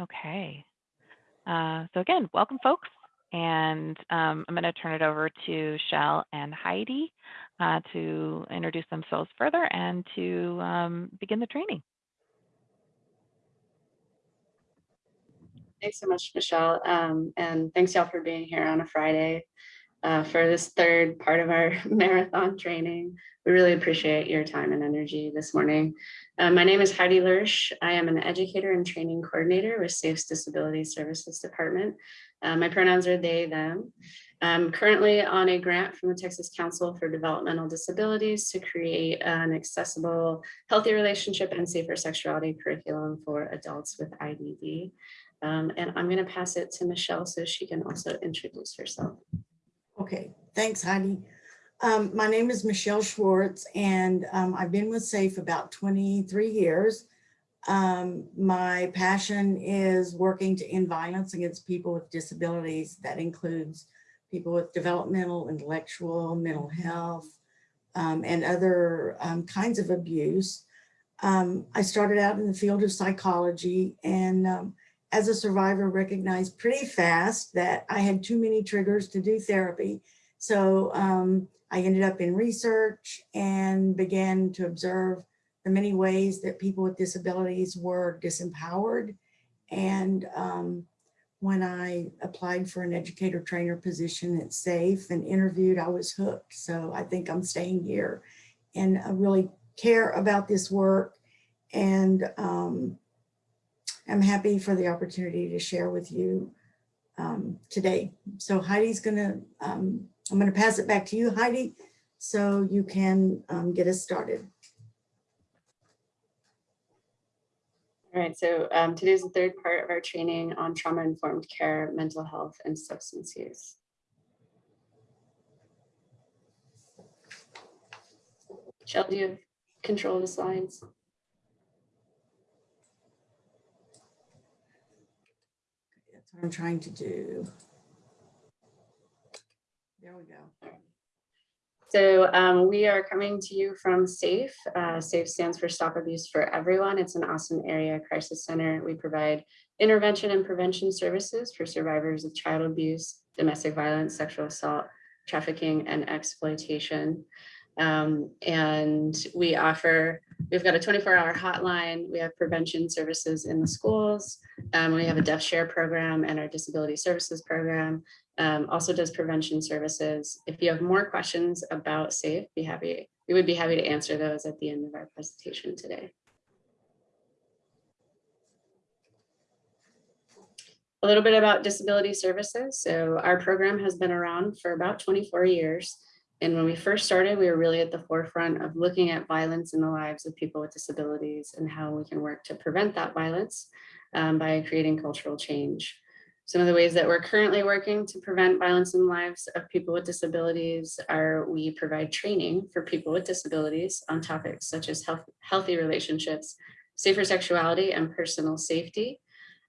Okay. Uh, so again, welcome folks. And um, I'm going to turn it over to Shell and Heidi uh, to introduce themselves further and to um, begin the training. Thanks so much, Michelle. Um, and thanks y'all for being here on a Friday uh, for this third part of our marathon training. We really appreciate your time and energy this morning. Uh, my name is Heidi Lursch. I am an educator and training coordinator with SAFE's Disability Services Department. Uh, my pronouns are they, them. I'm currently on a grant from the Texas Council for Developmental Disabilities to create an accessible, healthy relationship and safer sexuality curriculum for adults with IDD. Um, and I'm going to pass it to Michelle so she can also introduce herself. Okay, thanks, Heidi. Um, my name is Michelle Schwartz, and um, I've been with SAFE about 23 years. Um, my passion is working to end violence against people with disabilities. That includes people with developmental, intellectual, mental health, um, and other um, kinds of abuse. Um, I started out in the field of psychology and as a survivor recognized pretty fast that I had too many triggers to do therapy. So um, I ended up in research and began to observe the many ways that people with disabilities were disempowered. And um, when I applied for an educator trainer position at SAFE and interviewed, I was hooked. So I think I'm staying here and I really care about this work. And um, I'm happy for the opportunity to share with you um, today. So Heidi's gonna, um, I'm gonna pass it back to you, Heidi, so you can um, get us started. All right, so um, today's the third part of our training on trauma-informed care, mental health, and substance use. Shell, do you have control of the slides? What I'm trying to do. There we go. So um, we are coming to you from SAFE. Uh, SAFE stands for Stop Abuse for Everyone. It's an Austin area crisis center. We provide intervention and prevention services for survivors of child abuse, domestic violence, sexual assault, trafficking, and exploitation. Um, and we offer, we've got a 24 hour hotline. We have prevention services in the schools. Um, we have a deaf share program and our disability services program um, also does prevention services. If you have more questions about SAFE, be happy, we would be happy to answer those at the end of our presentation today. A little bit about disability services. So our program has been around for about 24 years. And when we first started, we were really at the forefront of looking at violence in the lives of people with disabilities and how we can work to prevent that violence um, by creating cultural change. Some of the ways that we're currently working to prevent violence in the lives of people with disabilities are we provide training for people with disabilities on topics such as health, healthy relationships, safer sexuality, and personal safety.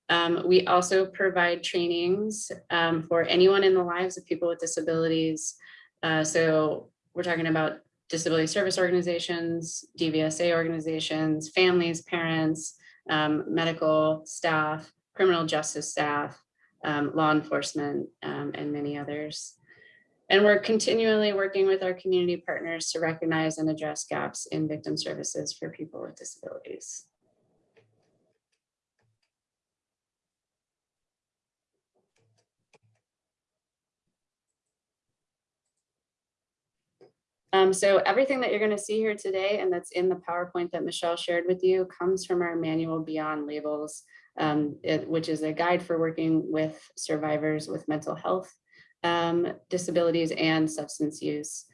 Um, we also provide trainings um, for anyone in the lives of people with disabilities uh, so we're talking about disability service organizations, DVSA organizations, families, parents, um, medical staff, criminal justice staff, um, law enforcement, um, and many others. And we're continually working with our community partners to recognize and address gaps in victim services for people with disabilities. Um, so everything that you're going to see here today and that's in the PowerPoint that Michelle shared with you comes from our manual Beyond Labels, um, it, which is a guide for working with survivors with mental health um, disabilities and substance use.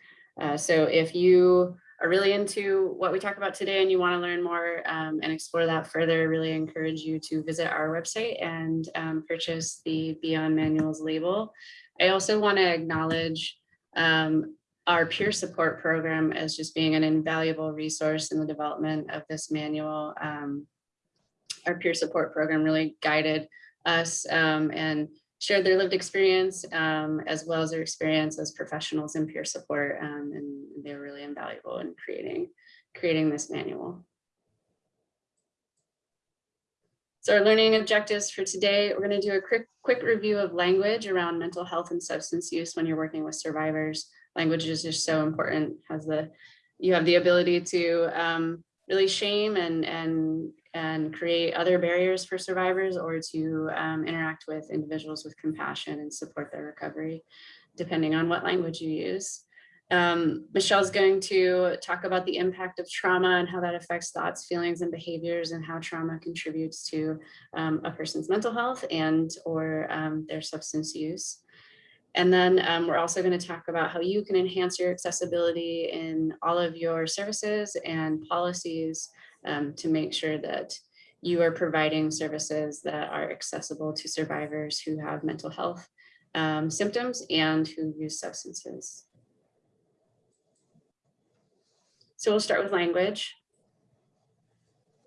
Uh, so if you are really into what we talk about today and you want to learn more um, and explore that further, I really encourage you to visit our website and um, purchase the Beyond Manuals label. I also want to acknowledge um, our peer support program as just being an invaluable resource in the development of this manual. Um, our peer support program really guided us um, and shared their lived experience um, as well as their experience as professionals in peer support um, and they're really invaluable in creating creating this manual. So our learning objectives for today, we're going to do a quick, quick review of language around mental health and substance use when you're working with survivors. Language is just so important, has the, you have the ability to um, really shame and, and, and create other barriers for survivors or to um, interact with individuals with compassion and support their recovery, depending on what language you use. Um, Michelle's going to talk about the impact of trauma and how that affects thoughts, feelings, and behaviors and how trauma contributes to um, a person's mental health and or um, their substance use. And then um, we're also going to talk about how you can enhance your accessibility in all of your services and policies um, to make sure that you are providing services that are accessible to survivors who have mental health um, symptoms and who use substances. So we'll start with language.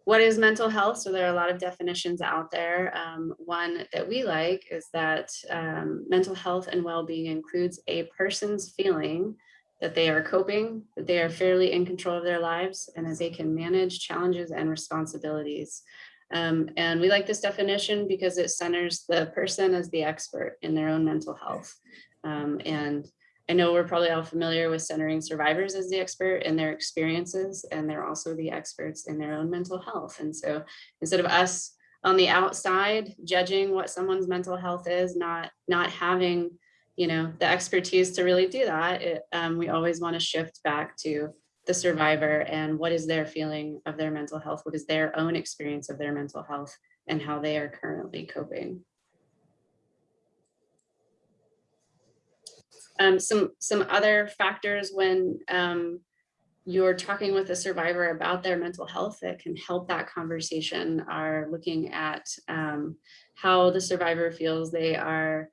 What is mental health? So there are a lot of definitions out there. Um, one that we like is that um, mental health and well-being includes a person's feeling that they are coping, that they are fairly in control of their lives, and that they can manage challenges and responsibilities. Um, and we like this definition because it centers the person as the expert in their own mental health. Um, and I know we're probably all familiar with centering survivors as the expert in their experiences, and they're also the experts in their own mental health. And so instead of us on the outside judging what someone's mental health is, not, not having you know, the expertise to really do that, it, um, we always want to shift back to the survivor and what is their feeling of their mental health, what is their own experience of their mental health and how they are currently coping. Um, some, some other factors when um, you're talking with a survivor about their mental health that can help that conversation are looking at um, how the survivor feels they are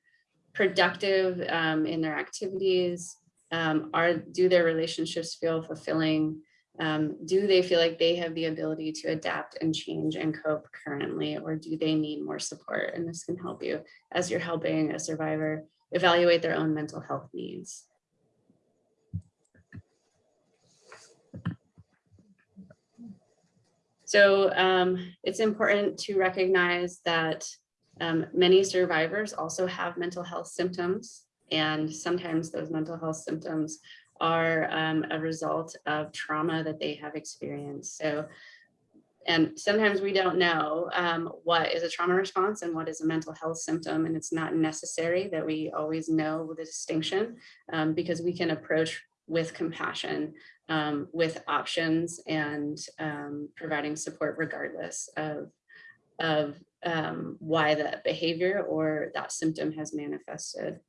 productive um, in their activities, um, are do their relationships feel fulfilling, um, do they feel like they have the ability to adapt and change and cope currently, or do they need more support? And this can help you as you're helping a survivor evaluate their own mental health needs. So um, it's important to recognize that um, many survivors also have mental health symptoms, and sometimes those mental health symptoms are um, a result of trauma that they have experienced. So and sometimes we don't know um, what is a trauma response and what is a mental health symptom. And it's not necessary that we always know the distinction um, because we can approach with compassion, um, with options and um, providing support regardless of, of um, why that behavior or that symptom has manifested.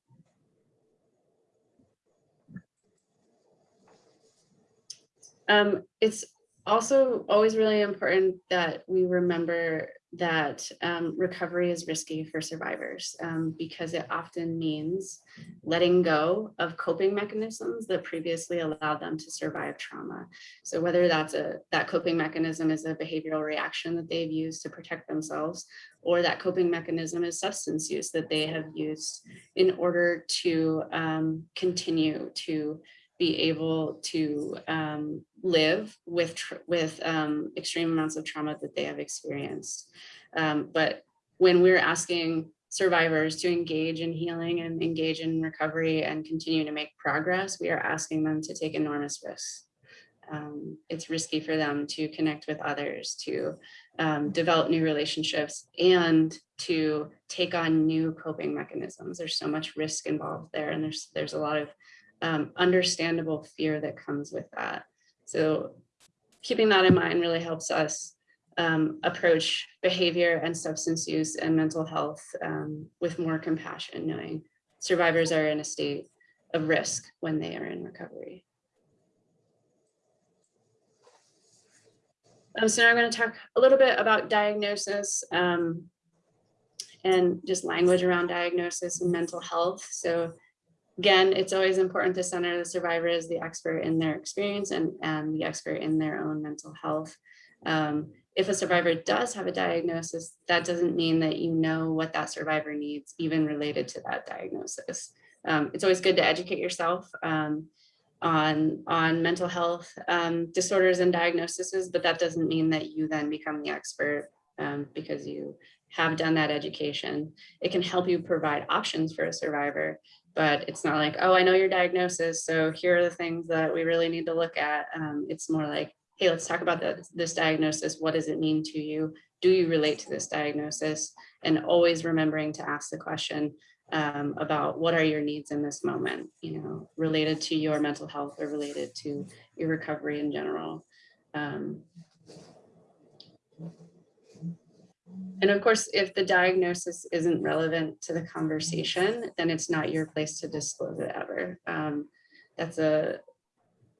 Um, it's also always really important that we remember that um, recovery is risky for survivors um, because it often means letting go of coping mechanisms that previously allowed them to survive trauma. So whether that's a that coping mechanism is a behavioral reaction that they've used to protect themselves, or that coping mechanism is substance use that they have used in order to um, continue to be able to um, live with with um, extreme amounts of trauma that they have experienced. Um, but when we're asking survivors to engage in healing and engage in recovery and continue to make progress, we are asking them to take enormous risks. Um, it's risky for them to connect with others, to um, develop new relationships, and to take on new coping mechanisms. There's so much risk involved there, and there's there's a lot of um, understandable fear that comes with that. So keeping that in mind really helps us um, approach behavior and substance use and mental health um, with more compassion, knowing survivors are in a state of risk when they are in recovery. Um, so now I'm going to talk a little bit about diagnosis um, and just language around diagnosis and mental health. So Again, it's always important to center the survivor as the expert in their experience and, and the expert in their own mental health. Um, if a survivor does have a diagnosis, that doesn't mean that you know what that survivor needs, even related to that diagnosis. Um, it's always good to educate yourself um, on, on mental health um, disorders and diagnoses, but that doesn't mean that you then become the expert um, because you have done that education. It can help you provide options for a survivor, but it's not like, oh, I know your diagnosis, so here are the things that we really need to look at. Um, it's more like, hey, let's talk about the, this diagnosis. What does it mean to you? Do you relate to this diagnosis? And always remembering to ask the question um, about what are your needs in this moment, you know, related to your mental health or related to your recovery in general. Um, and of course, if the diagnosis isn't relevant to the conversation, then it's not your place to disclose it ever. Um, that's a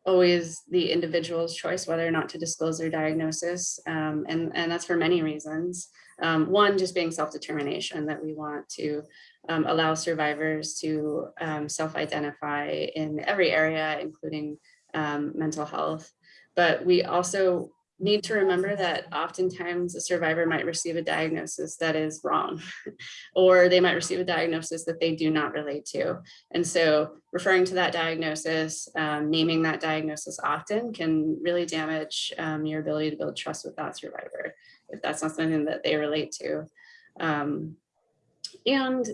always the individual's choice whether or not to disclose their diagnosis. Um, and, and that's for many reasons. Um, one, just being self-determination that we want to um, allow survivors to um, self-identify in every area, including um, mental health. But we also need to remember that oftentimes a survivor might receive a diagnosis that is wrong, or they might receive a diagnosis that they do not relate to. And so referring to that diagnosis, um, naming that diagnosis often can really damage um, your ability to build trust with that survivor if that's not something that they relate to. Um, and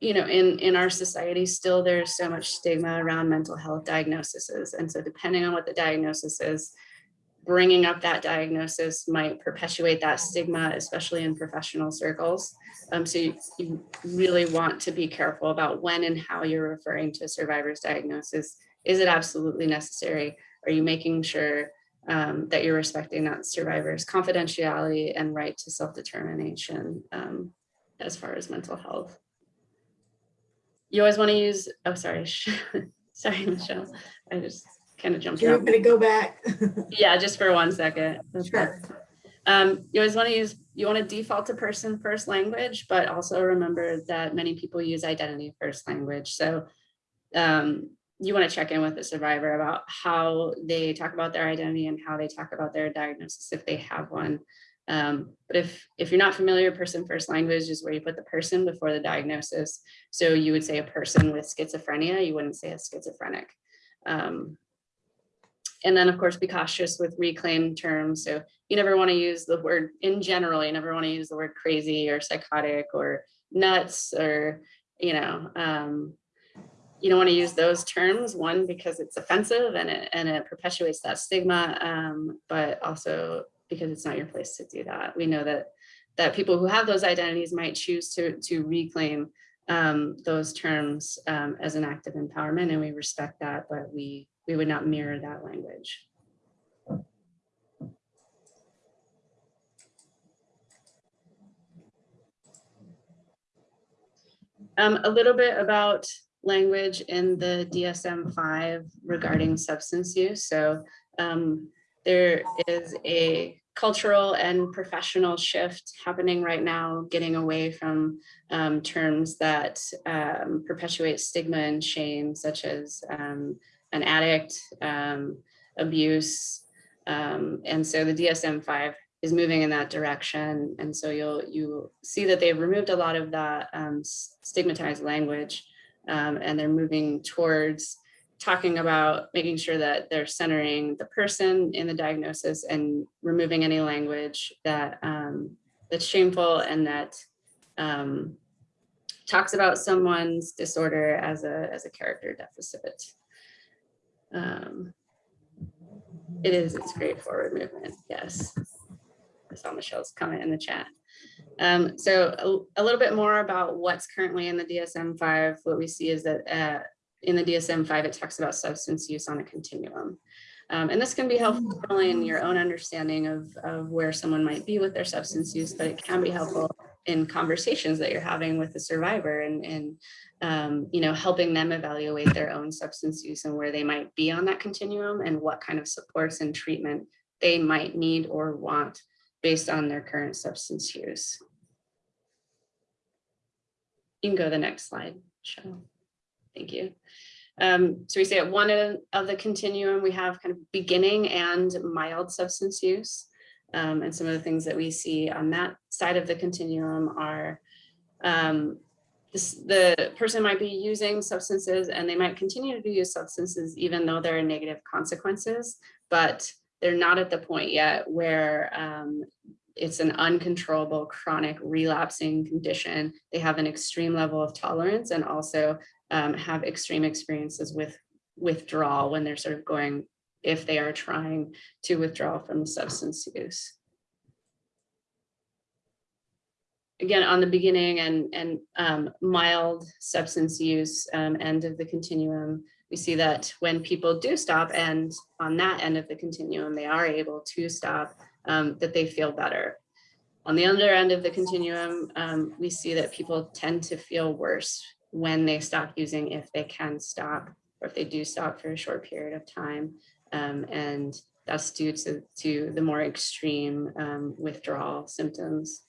you know, in, in our society, still there's so much stigma around mental health diagnoses. And so depending on what the diagnosis is, bringing up that diagnosis might perpetuate that stigma, especially in professional circles. Um, so you, you, really want to be careful about when and how you're referring to a survivor's diagnosis. Is it absolutely necessary? Are you making sure um, that you're respecting that survivor's confidentiality and right to self-determination um, as far as mental health? You always want to use, oh, sorry, sorry, Michelle. I just kind of jumped You're around. gonna go back. Yeah, just for one second. That's Sure. Um, you always want to use, you want to default to person first language, but also remember that many people use identity first language. So um, you want to check in with the survivor about how they talk about their identity and how they talk about their diagnosis if they have one. Um, but if if you're not familiar, person first language is where you put the person before the diagnosis. So you would say a person with schizophrenia, you wouldn't say a schizophrenic. Um, and then of course, be cautious with reclaimed terms. So you never want to use the word in general, you never want to use the word crazy or psychotic or nuts or, you know, um, you don't want to use those terms, one, because it's offensive and it, and it perpetuates that stigma, um, but also because it's not your place to do that. We know that that people who have those identities might choose to, to reclaim um, those terms um, as an act of empowerment, and we respect that, but we we would not mirror that language. Um, a little bit about language in the DSM-5 regarding substance use. So um, there is a cultural and professional shift happening right now, getting away from um, terms that um, perpetuate stigma and shame, such as um, an addict, um, abuse. Um, and so the DSM-5 is moving in that direction. And so you'll you see that they've removed a lot of that um, stigmatized language um, and they're moving towards talking about making sure that they're centering the person in the diagnosis and removing any language that um, that's shameful and that um, talks about someone's disorder as a as a character deficit. Um, it is, it's great forward movement, yes. I saw Michelle's comment in the chat. Um, so a, a, little bit more about what's currently in the DSM-5. What we see is that uh, in the DSM-5, it talks about substance use on a continuum. Um, and this can be helpful in your own understanding of, of where someone might be with their substance use, but it can be helpful in conversations that you're having with the survivor and, and um, you know, helping them evaluate their own substance use and where they might be on that continuum and what kind of supports and treatment they might need or want based on their current substance use. You can go to the next slide, Michelle. Thank you. Um, so we say at one end of the continuum, we have kind of beginning and mild substance use. Um, and some of the things that we see on that side of the continuum are um, this, the person might be using substances and they might continue to use substances even though there are negative consequences, but they're not at the point yet where um, it's an uncontrollable chronic relapsing condition. They have an extreme level of tolerance and also um, have extreme experiences with withdrawal when they're sort of going, if they are trying to withdraw from substance use. Again, on the beginning and, and um, mild substance use um, end of the continuum, we see that when people do stop and on that end of the continuum, they are able to stop, um, that they feel better. On the other end of the continuum, um, we see that people tend to feel worse when they stop using if they can stop or if they do stop for a short period of time. Um, and that's due to, to the more extreme um, withdrawal symptoms.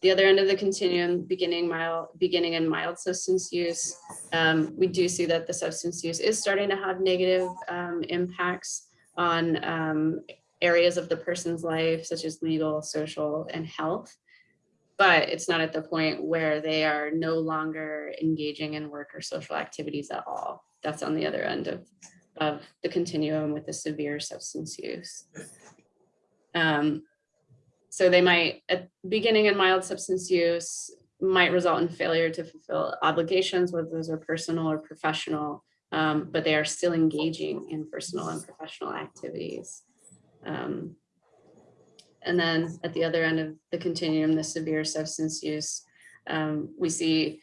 The other end of the continuum, beginning mild, beginning in mild substance use, um, we do see that the substance use is starting to have negative um, impacts on um, areas of the person's life, such as legal, social, and health. But it's not at the point where they are no longer engaging in work or social activities at all. That's on the other end of, of the continuum with the severe substance use. Um, so they might, at beginning in mild substance use, might result in failure to fulfill obligations, whether those are personal or professional, um, but they are still engaging in personal and professional activities. Um, and then at the other end of the continuum, the severe substance use, um, we see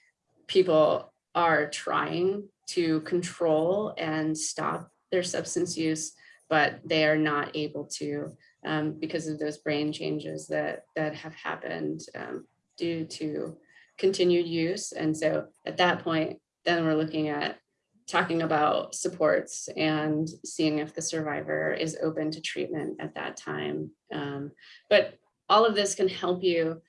people are trying to control and stop their substance use, but they are not able to um, because of those brain changes that that have happened um, due to continued use. And so at that point, then we're looking at talking about supports and seeing if the survivor is open to treatment at that time. Um, but all of this can help you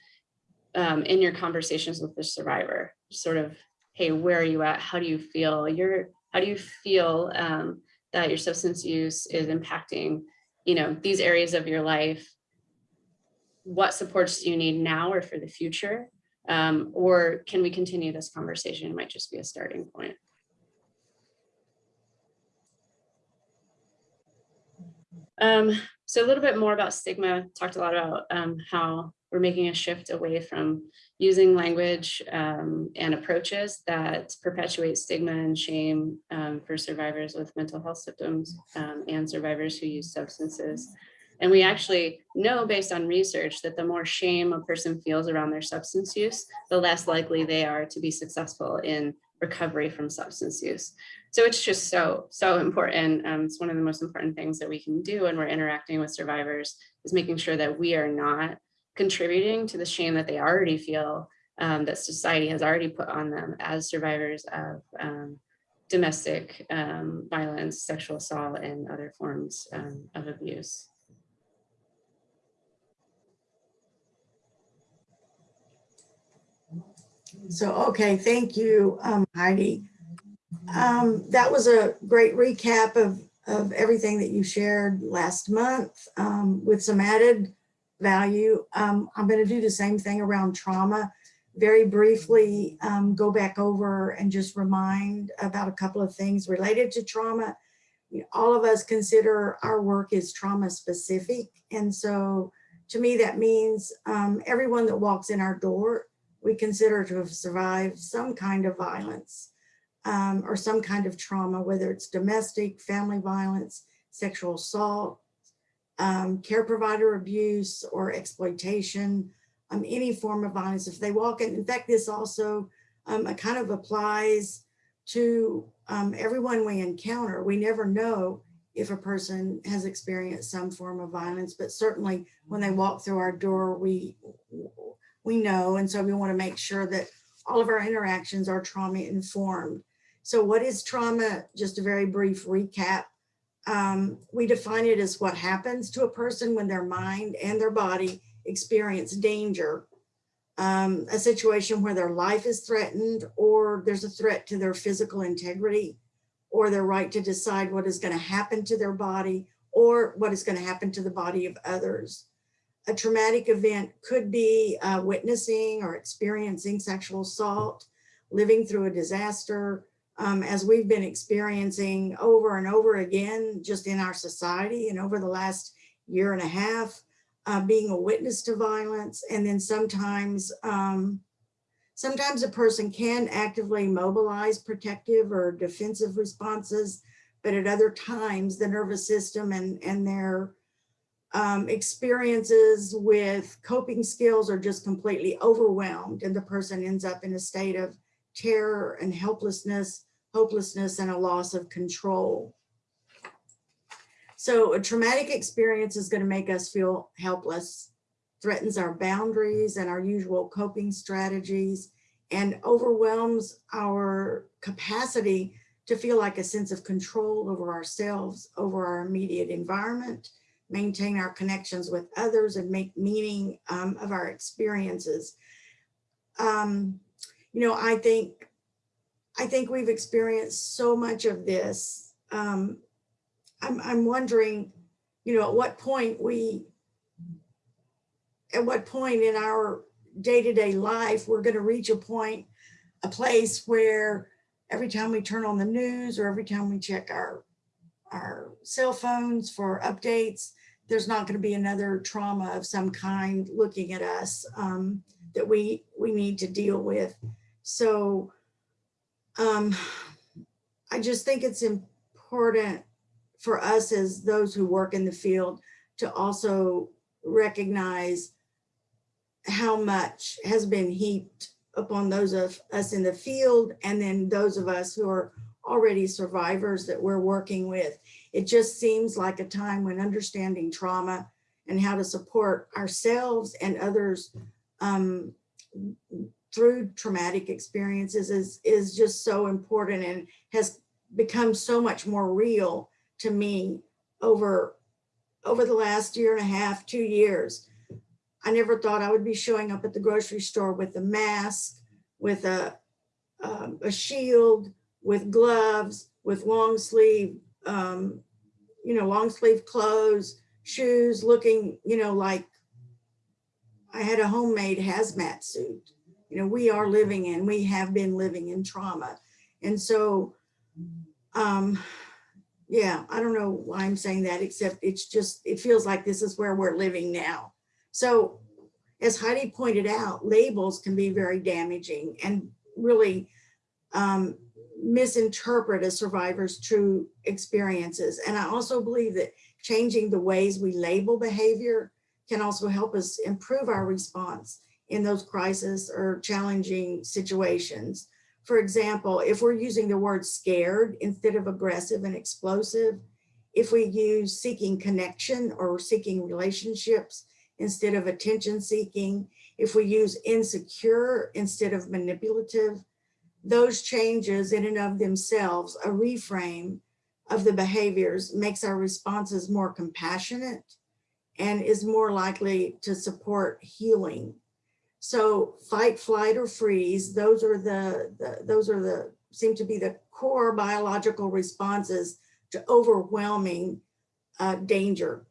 um, in your conversations with the survivor, sort of, hey, where are you at? How do you feel? You're, how do you feel um, that your substance use is impacting, you know, these areas of your life? What supports do you need now or for the future? Um, or can we continue this conversation? It might just be a starting point. Um, so a little bit more about stigma, talked a lot about um, how we're making a shift away from using language um, and approaches that perpetuate stigma and shame um, for survivors with mental health symptoms um, and survivors who use substances. And we actually know based on research that the more shame a person feels around their substance use, the less likely they are to be successful in recovery from substance use. So it's just so, so important. Um, it's one of the most important things that we can do when we're interacting with survivors is making sure that we are not contributing to the shame that they already feel um, that society has already put on them as survivors of um, domestic um, violence, sexual assault, and other forms um, of abuse. So, okay, thank you, um, Heidi. Um, that was a great recap of, of everything that you shared last month um, with some added value. Um, I'm going to do the same thing around trauma. Very briefly, um, go back over and just remind about a couple of things related to trauma. All of us consider our work is trauma specific. And so to me, that means um, everyone that walks in our door, we consider to have survived some kind of violence um, or some kind of trauma, whether it's domestic, family violence, sexual assault, um, care provider abuse or exploitation, um, any form of violence. If they walk in, in fact, this also um, kind of applies to um, everyone we encounter. We never know if a person has experienced some form of violence, but certainly when they walk through our door, we, we know. And so we wanna make sure that all of our interactions are trauma informed. So what is trauma? Just a very brief recap. Um, we define it as what happens to a person when their mind and their body experience danger, um, a situation where their life is threatened or there's a threat to their physical integrity or their right to decide what is going to happen to their body or what is going to happen to the body of others. A traumatic event could be uh, witnessing or experiencing sexual assault, living through a disaster, um, as we've been experiencing over and over again, just in our society and over the last year and a half, uh, being a witness to violence, and then sometimes, um, sometimes a person can actively mobilize protective or defensive responses, but at other times, the nervous system and, and their um, experiences with coping skills are just completely overwhelmed, and the person ends up in a state of terror and helplessness, hopelessness, and a loss of control. So a traumatic experience is going to make us feel helpless, threatens our boundaries and our usual coping strategies, and overwhelms our capacity to feel like a sense of control over ourselves, over our immediate environment, maintain our connections with others, and make meaning um, of our experiences. Um, you know, I think, I think we've experienced so much of this. Um, I'm, I'm wondering, you know, at what point we, at what point in our day-to-day life, we're gonna reach a point, a place where every time we turn on the news or every time we check our, our cell phones for updates, there's not gonna be another trauma of some kind looking at us um, that we, we need to deal with. So um, I just think it's important for us as those who work in the field to also recognize how much has been heaped upon those of us in the field and then those of us who are already survivors that we're working with. It just seems like a time when understanding trauma and how to support ourselves and others um, through traumatic experiences is, is just so important and has become so much more real to me over, over the last year and a half, two years. I never thought I would be showing up at the grocery store with a mask, with a, um, a shield, with gloves, with long sleeve, um, you know, long sleeve clothes, shoes, looking, you know, like I had a homemade hazmat suit. You know, we are living in, we have been living in trauma. And so, um, yeah, I don't know why I'm saying that, except it's just, it feels like this is where we're living now. So as Heidi pointed out, labels can be very damaging and really um, misinterpret a survivor's true experiences. And I also believe that changing the ways we label behavior can also help us improve our response in those crisis or challenging situations. For example, if we're using the word scared instead of aggressive and explosive, if we use seeking connection or seeking relationships instead of attention seeking, if we use insecure instead of manipulative, those changes in and of themselves, a reframe of the behaviors makes our responses more compassionate and is more likely to support healing. So fight, flight, or freeze, those are the, the those are the seem to be the core biological responses to overwhelming uh, danger.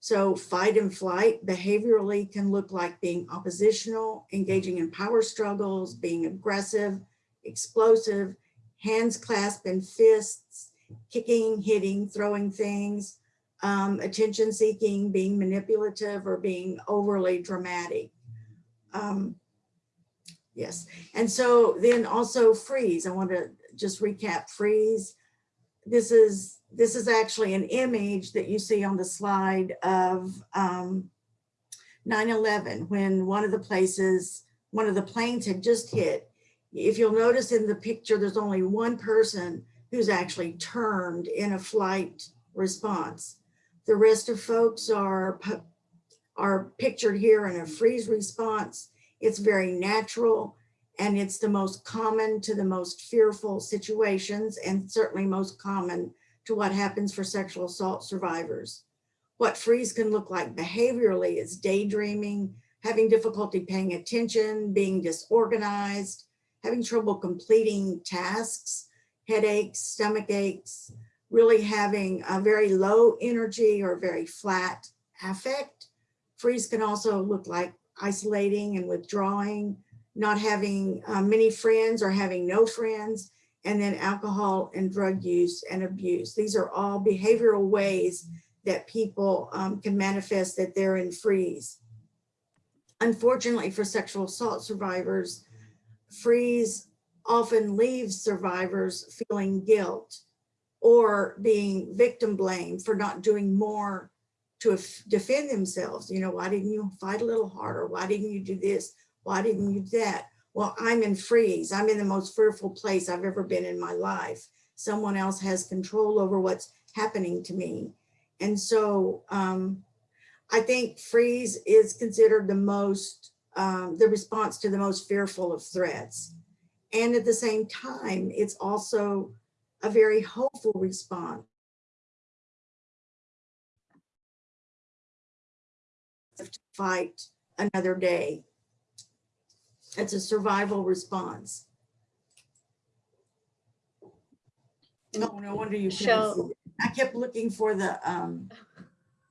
So fight and flight behaviorally can look like being oppositional, engaging in power struggles, being aggressive, explosive, hands clasped in fists, kicking, hitting, throwing things, um, attention seeking, being manipulative or being overly dramatic. Um, yes, and so then also freeze. I want to just recap freeze. This is this is actually an image that you see on the slide of 9-11 um, when one of the places, one of the planes had just hit. If you'll notice in the picture, there's only one person who's actually turned in a flight response. The rest of folks are, are pictured here in a freeze response. It's very natural and it's the most common to the most fearful situations and certainly most common to what happens for sexual assault survivors. What freeze can look like behaviorally is daydreaming, having difficulty paying attention, being disorganized, having trouble completing tasks, headaches, stomach aches, really having a very low energy or very flat affect. Freeze can also look like isolating and withdrawing, not having uh, many friends or having no friends, and then alcohol and drug use and abuse. These are all behavioral ways that people um, can manifest that they're in freeze. Unfortunately for sexual assault survivors, freeze often leaves survivors feeling guilt or being victim blamed for not doing more to defend themselves. You know, why didn't you fight a little harder? Why didn't you do this? Why didn't you do that? Well, I'm in freeze. I'm in the most fearful place I've ever been in my life. Someone else has control over what's happening to me. And so um, I think freeze is considered the most, um, the response to the most fearful of threats. And at the same time, it's also a very hopeful response. To fight another day. It's a survival response. Oh, no wonder you see. I kept looking for the, um,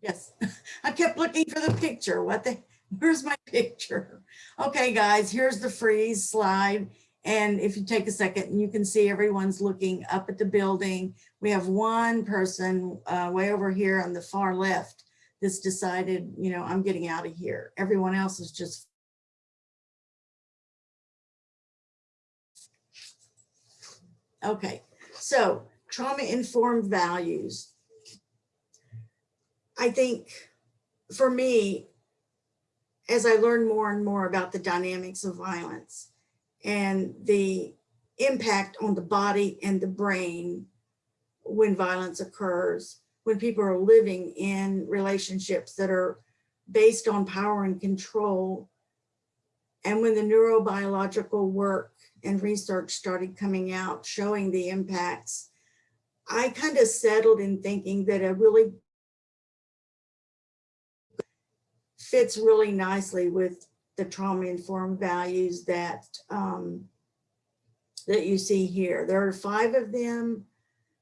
yes, I kept looking for the picture. What the, where's my picture? Okay, guys, here's the freeze slide. And if you take a second, you can see everyone's looking up at the building. We have one person uh, way over here on the far left that's decided, you know, I'm getting out of here. Everyone else is just Okay, so trauma-informed values. I think for me, as I learned more and more about the dynamics of violence and the impact on the body and the brain when violence occurs, when people are living in relationships that are based on power and control, and when the neurobiological work and research started coming out showing the impacts, I kind of settled in thinking that a really fits really nicely with the trauma-informed values that um, that you see here. There are five of them.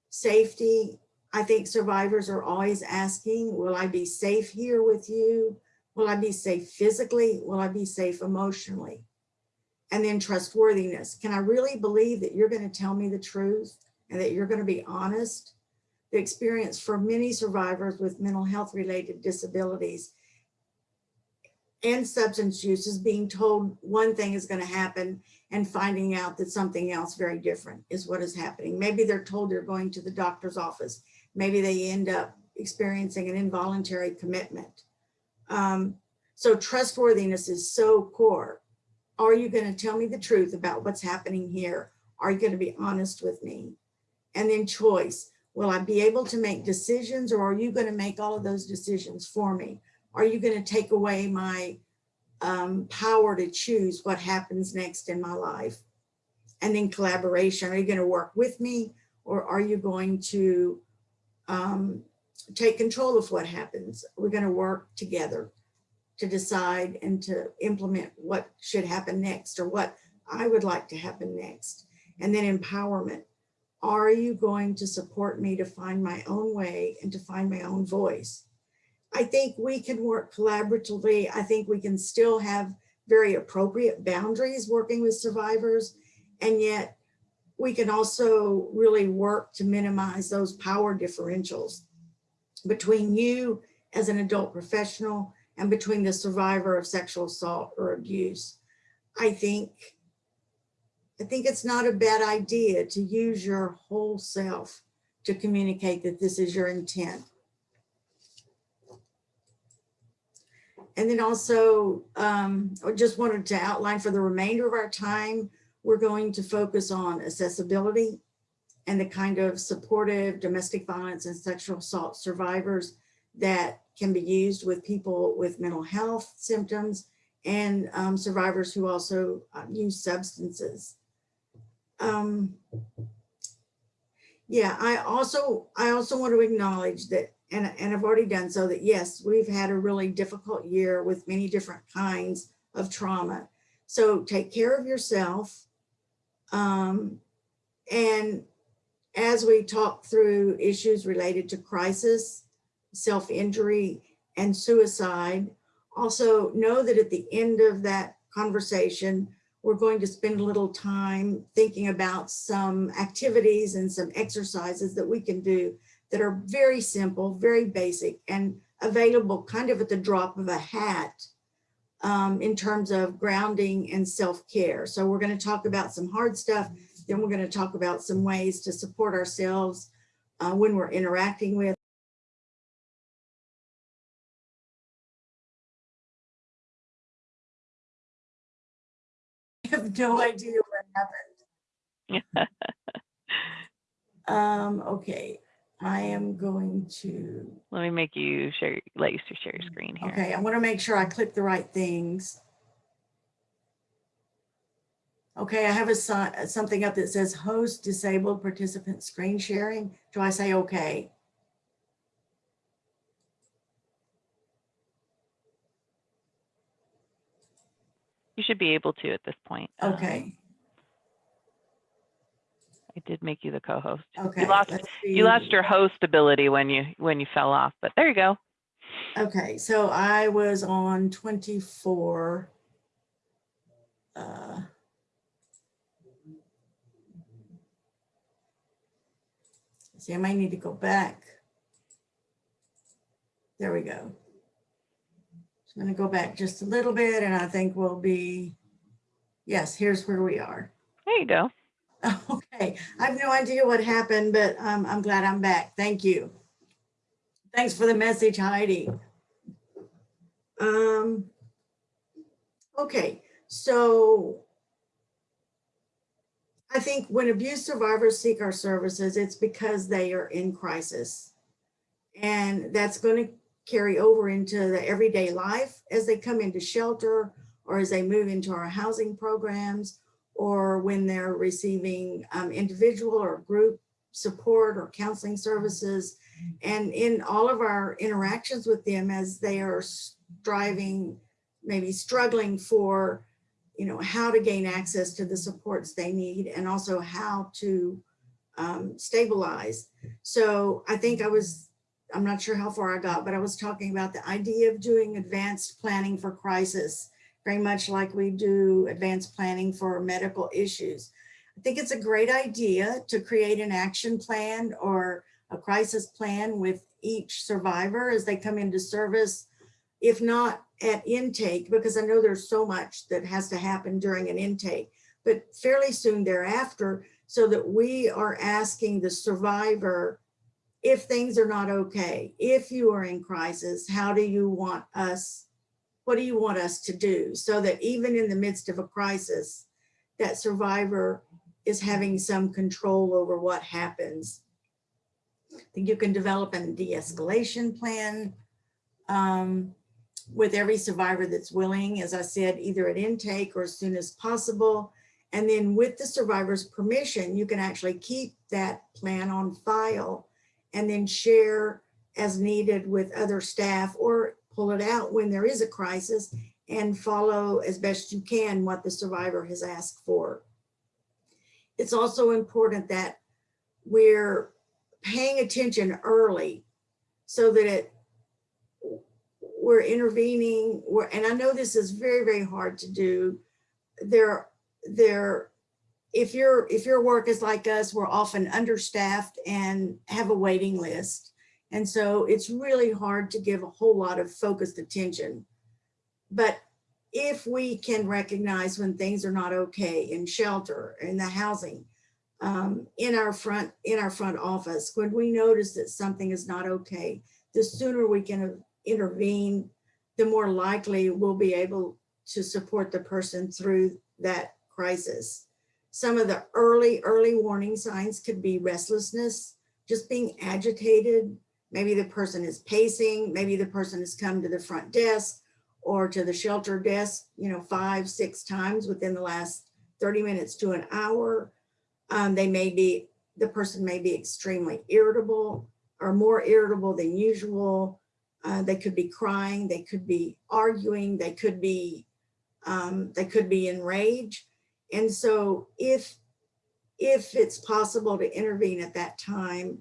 Safety, I think survivors are always asking, will I be safe here with you? Will I be safe physically? Will I be safe emotionally? And then trustworthiness. Can I really believe that you're going to tell me the truth and that you're going to be honest? The experience for many survivors with mental health related disabilities and substance use is being told one thing is going to happen and finding out that something else very different is what is happening. Maybe they're told they're going to the doctor's office. Maybe they end up experiencing an involuntary commitment. Um, so trustworthiness is so core. Are you going to tell me the truth about what's happening here? Are you going to be honest with me? And then choice. Will I be able to make decisions or are you going to make all of those decisions for me? Are you going to take away my um, power to choose what happens next in my life? And then collaboration. Are you going to work with me or are you going to um, take control of what happens? We're going to work together to decide and to implement what should happen next or what I would like to happen next. And then empowerment. Are you going to support me to find my own way and to find my own voice? I think we can work collaboratively. I think we can still have very appropriate boundaries working with survivors. And yet we can also really work to minimize those power differentials between you as an adult professional and between the survivor of sexual assault or abuse. I think, I think it's not a bad idea to use your whole self to communicate that this is your intent. And then also, um, I just wanted to outline for the remainder of our time, we're going to focus on accessibility and the kind of supportive domestic violence and sexual assault survivors that can be used with people with mental health symptoms and um, survivors who also uh, use substances. Um, yeah, I also I also want to acknowledge that, and, and I've already done so, that yes, we've had a really difficult year with many different kinds of trauma. So take care of yourself. Um, and as we talk through issues related to crisis, self-injury, and suicide, also know that at the end of that conversation, we're going to spend a little time thinking about some activities and some exercises that we can do that are very simple, very basic and available kind of at the drop of a hat um, in terms of grounding and self-care. So we're going to talk about some hard stuff. Then we're going to talk about some ways to support ourselves uh, when we're interacting with I have no idea what happened. Um, okay, I am going to, Let me make you share, let you share your screen here. okay, I want to make sure I click the right things. Okay, I have a sign, something up that says host disabled participant screen sharing. Do I say okay? You should be able to at this point. Um, Okay, I did make you the co-host. okay. You lost, you lost your host ability when you, when you fell off, but there you go. Okay, so I was on twenty-four. uh, See, I might need to go back. There we go. So I'm gonna go back just a little bit and I think we'll be, yes, here's where we are. There you go. Okay, I have no idea what happened, but um, I'm glad I'm back. Thank you. Thanks for the message, Heidi. Um, okay, so I think when abuse survivors seek our services, it's because they are in crisis. And that's going to carry over into the everyday life as they come into shelter or as they move into our housing programs or when they're receiving um, individual or group support or counseling services. And in all of our interactions with them as they are striving, maybe struggling for, you know, how to gain access to the supports they need and also how to um, stabilize. So I think I was, I'm not sure how far I got, but I was talking about the idea of doing advanced planning for crisis very much like we do advanced planning for medical issues. I think it's a great idea to create an action plan or a crisis plan with each survivor as they come into service, if not at intake, because I know there's so much that has to happen during an intake, but fairly soon thereafter, so that we are asking the survivor if things are not okay, if you are in crisis, how do you want us what do you want us to do? So that even in the midst of a crisis, that survivor is having some control over what happens. I think you can develop a de-escalation plan um, with every survivor that's willing, as I said, either at intake or as soon as possible. And then with the survivor's permission, you can actually keep that plan on file and then share as needed with other staff or pull it out when there is a crisis and follow as best you can what the survivor has asked for. It's also important that we're paying attention early so that it, we're intervening, we're, and I know this is very, very hard to do. There, there, if your if your work is like us, we're often understaffed and have a waiting list. And so it's really hard to give a whole lot of focused attention. But if we can recognize when things are not okay in shelter, in the housing, um, in our front in our front office, when we notice that something is not okay, the sooner we can intervene, the more likely we'll be able to support the person through that crisis. Some of the early, early warning signs could be restlessness, just being agitated, Maybe the person is pacing, maybe the person has come to the front desk or to the shelter desk, you know, five, six times within the last 30 minutes to an hour. Um, they may be, the person may be extremely irritable or more irritable than usual. Uh, they could be crying, they could be arguing, they could be, um, they could be enraged. And so if, if it's possible to intervene at that time,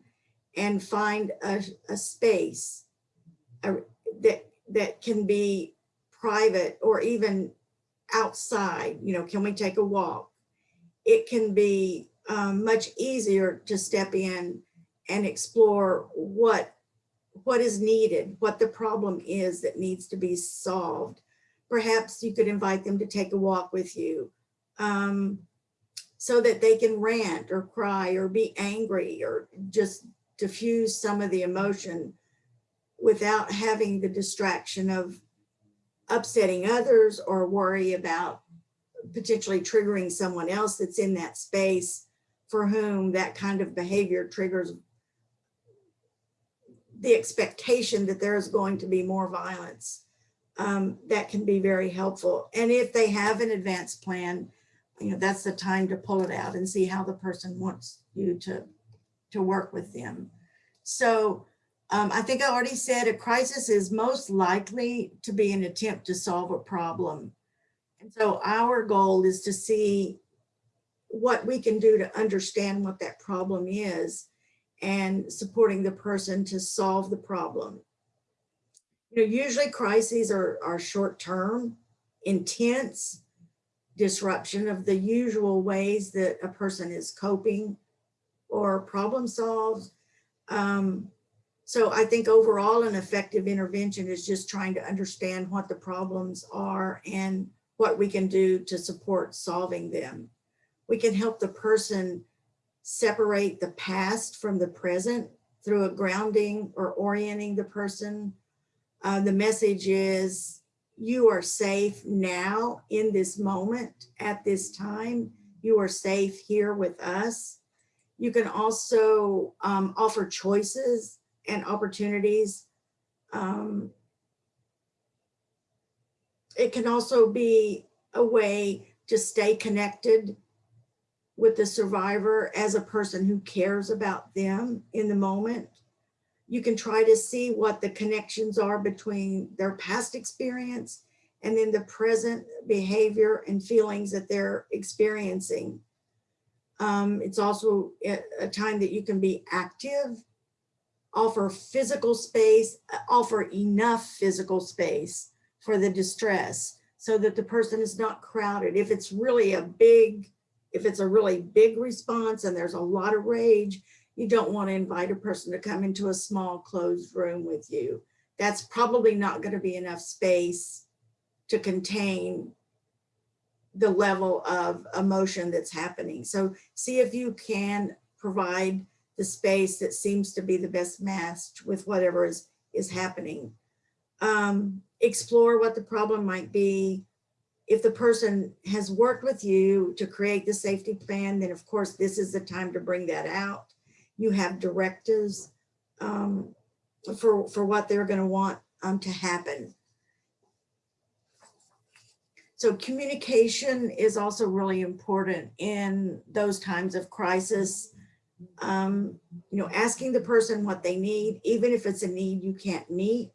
and find a, a space uh, that that can be private or even outside you know can we take a walk it can be um, much easier to step in and explore what, what is needed, what the problem is that needs to be solved. Perhaps you could invite them to take a walk with you um, so that they can rant or cry or be angry or just diffuse some of the emotion without having the distraction of upsetting others or worry about potentially triggering someone else that's in that space for whom that kind of behavior triggers the expectation that there is going to be more violence. Um, that can be very helpful. And if they have an advanced plan, you know, that's the time to pull it out and see how the person wants you to, to work with them. So um, I think I already said a crisis is most likely to be an attempt to solve a problem. And so our goal is to see what we can do to understand what that problem is and supporting the person to solve the problem. You know, usually crises are, are short-term, intense, disruption of the usual ways that a person is coping or problem solves. Um, so I think overall an effective intervention is just trying to understand what the problems are and what we can do to support solving them. We can help the person separate the past from the present through a grounding or orienting the person. Uh, the message is you are safe now in this moment at this time. You are safe here with us. You can also um, offer choices and opportunities. Um, it can also be a way to stay connected with the survivor as a person who cares about them in the moment. You can try to see what the connections are between their past experience and then the present behavior and feelings that they're experiencing. Um, it's also a, time that you can be active, offer physical space, offer enough physical space for the distress so that the person is not crowded. If it's really a big, if it's a really big response and there's a lot of rage, you don't want to invite a person to come into a small closed room with you. That's probably not going to be enough space to contain the level of emotion that's happening. So see if you can provide the space that seems to be the best matched with whatever is, is happening. Um, explore what the problem might be. If the person has worked with you to create the safety plan, then of course this is the time to bring that out. You have directives um, for, for what they're gonna want um, to happen. So communication is also really important in those times of crisis. Um, you know, asking the person what they need, even if it's a need you can't meet,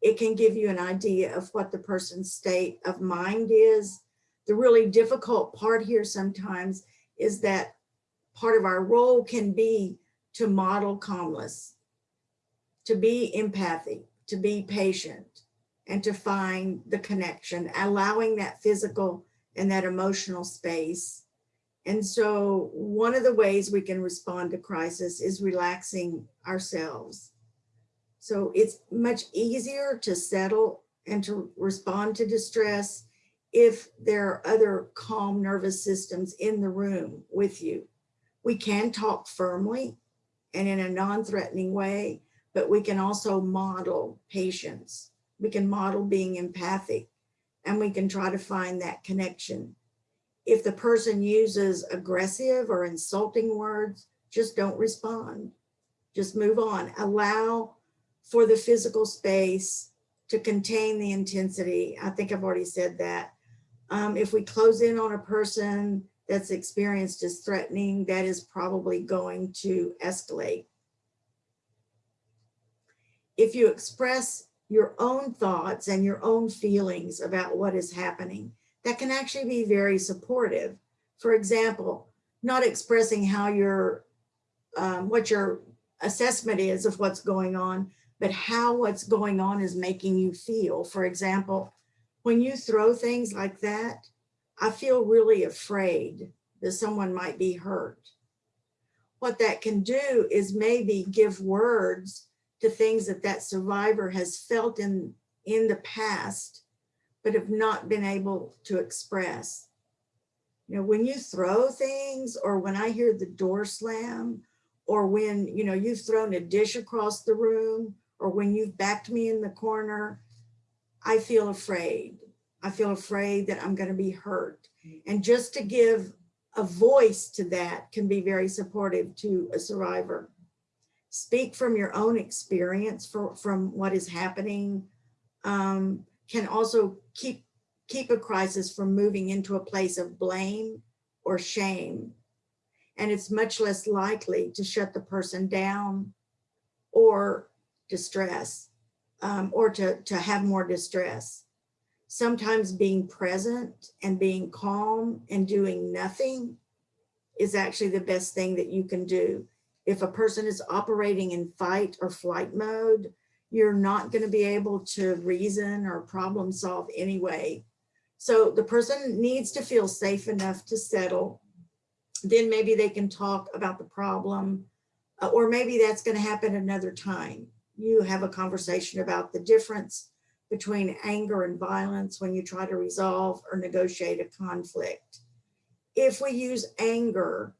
it can give you an idea of what the person's state of mind is. The really difficult part here sometimes is that part of our role can be to model calmness, to be empathic, to be patient, and to find the connection, allowing that physical and that emotional space. And so one of the ways we can respond to crisis is relaxing ourselves. So it's much easier to settle and to respond to distress if there are other calm nervous systems in the room with you. We can talk firmly and in a non-threatening way, but we can also model patience we can model being empathic and we can try to find that connection. If the person uses aggressive or insulting words, just don't respond. Just move on. Allow for the physical space to contain the intensity. I think I've already said that. Um, if we close in on a person that's experienced as threatening, that is probably going to escalate. If you express your own thoughts and your own feelings about what is happening. That can actually be very supportive. For example, not expressing how your, um, what your assessment is of what's going on, but how what's going on is making you feel. For example, when you throw things like that, I feel really afraid that someone might be hurt. what that can do is maybe give words to things that that survivor has felt in, in the past, but have not been able to express. You know, when you throw things or when I hear the door slam or when, you know, you've thrown a dish across the room or when you've backed me in the corner, I feel afraid. I feel afraid that I'm going to be hurt. And just to give a voice to that can be very supportive to a survivor. Speak from your own experience for, from what is happening um, can also keep, keep a crisis from moving into a place of blame or shame. And it's much less likely to shut the person down or distress um, or to, to have more distress. Sometimes being present and being calm and doing nothing is actually the best thing that you can do. If a person is operating in fight or flight mode, you're not going to be able to reason or problem solve anyway. So the person needs to feel safe enough to settle. Then maybe they can talk about the problem, uh, or maybe that's going to happen another time. You have a conversation about the difference between anger and violence when you try to resolve or negotiate a conflict. If we use anger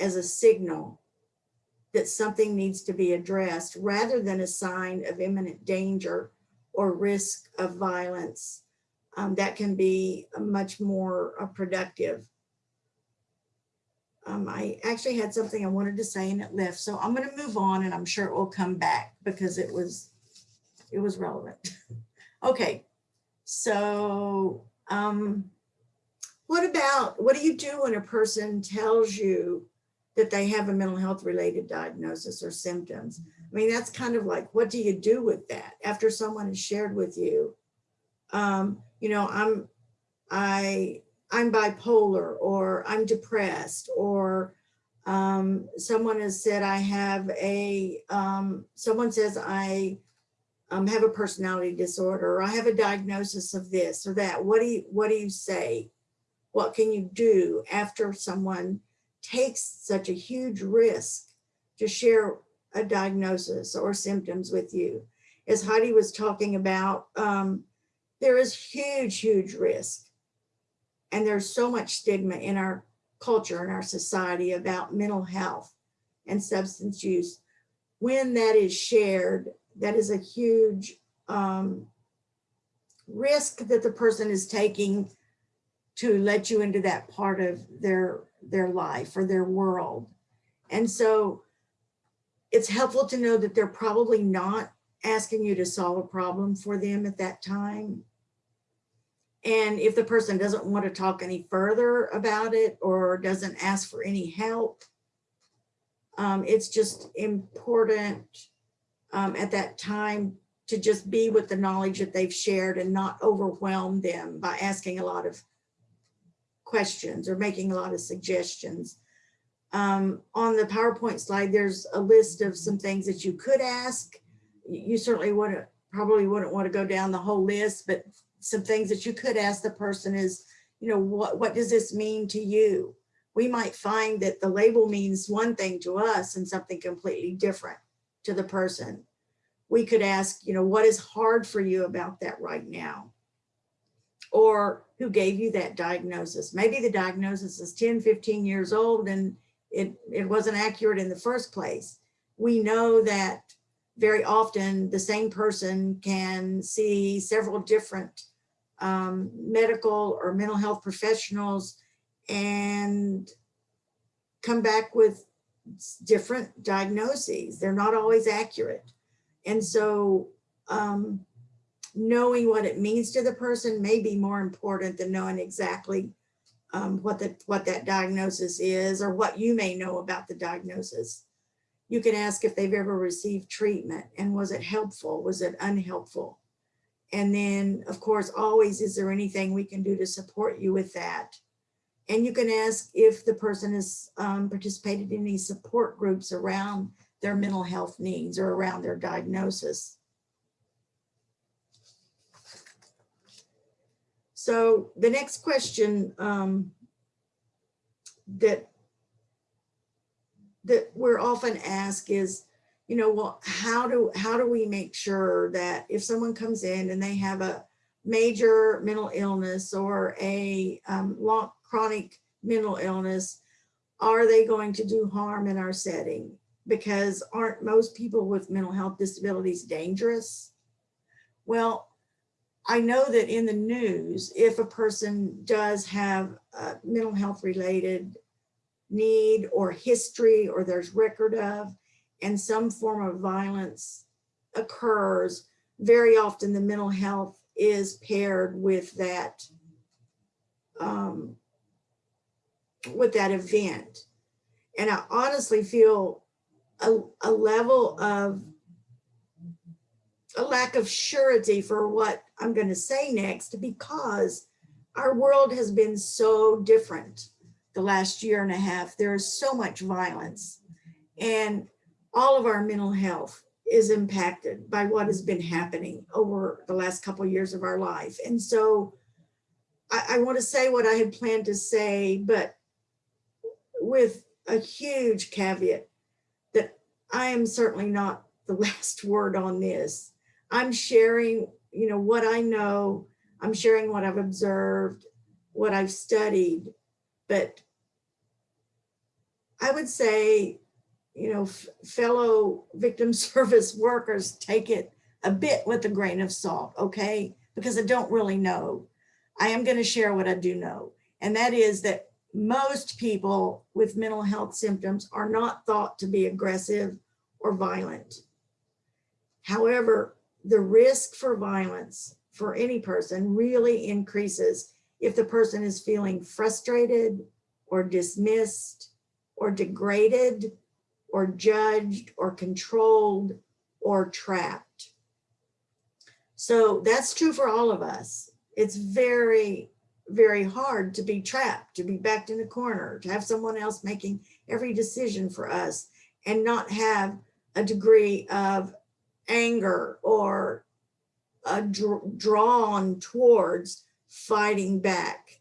as a signal that something needs to be addressed rather than a sign of imminent danger or risk of violence, um, that can be much more uh, productive. Um, I actually had something I wanted to say and it left, so I'm going to move on and I'm sure it will come back because it was it was relevant. okay, so um, what about what do you do when a person tells you that they have a mental health related diagnosis or symptoms? I mean, that's kind of like, what do you do with that after someone has shared with you? Um, you know, I'm, I, I'm bipolar or I'm depressed or um, someone has said I have a, um, someone says I um, have a personality disorder or I have a diagnosis of this or that. What do you, what do you say? What can you do after someone takes such a huge risk to share a diagnosis or symptoms with you? As Heidi was talking about, um, there is huge, huge risk. And there's so much stigma in our culture and our society about mental health and substance use. When that is shared, that is a huge um, risk that the person is taking to let you into that part of their their life or their world. And so it's helpful to know that they're probably not asking you to solve a problem for them at that time. And if the person doesn't want to talk any further about it or doesn't ask for any help, um, it's just important um, at that time to just be with the knowledge that they've shared and not overwhelm them by asking a lot of questions or making a lot of suggestions. Um, on the PowerPoint slide, there's a list of some things that you could ask. You certainly wouldn't, probably wouldn't want to go down the whole list, but some things that you could ask the person is, you know, what, what does this mean to you? We might find that the label means one thing to us and something completely different to the person. We could ask, you know, what is hard for you about that right now? Or who gave you that diagnosis? Maybe the diagnosis is 10, 15 years old and it, it wasn't accurate in the first place. We know that very often the same person can see several different um, medical or mental health professionals and come back with different diagnoses. They're not always accurate. And so um, knowing what it means to the person may be more important than knowing exactly um, what, the, what that diagnosis is or what you may know about the diagnosis. You can ask if they've ever received treatment and was it helpful? Was it unhelpful? And then of course, always, is there anything we can do to support you with that? And you can ask if the person has um, participated in any support groups around their mental health needs or around their diagnosis. So the next question um, that that we're often asked is, you know, well, how do, how do we make sure that if someone comes in and they have a major mental illness or a um, long chronic mental illness, are they going to do harm in our setting? Because aren't most people with mental health disabilities dangerous? Well, I know that in the news, if a person does have a mental health related need or history or there's record of, and some form of violence occurs, very often the mental health is paired with that um, with that event. And I honestly feel a, a level of a lack of surety for what I'm going to say next because our world has been so different the last year and a half. There is so much violence and all of our mental health is impacted by what has been happening over the last couple of years of our life. And so I, I want to say what I had planned to say, but with a huge caveat that I am certainly not the last word on this. I'm sharing, you know, what I know. I'm sharing what I've observed, what I've studied, but I would say, you know, fellow victim service workers take it a bit with a grain of salt, okay? Because I don't really know. I am going to share what I do know, and that is that most people with mental health symptoms are not thought to be aggressive or violent. However, the risk for violence for any person really increases if the person is feeling frustrated or dismissed or degraded or judged or controlled or trapped. So that's true for all of us. It's very, very hard to be trapped, to be backed in a corner, to have someone else making every decision for us and not have a degree of anger or dr drawn towards fighting back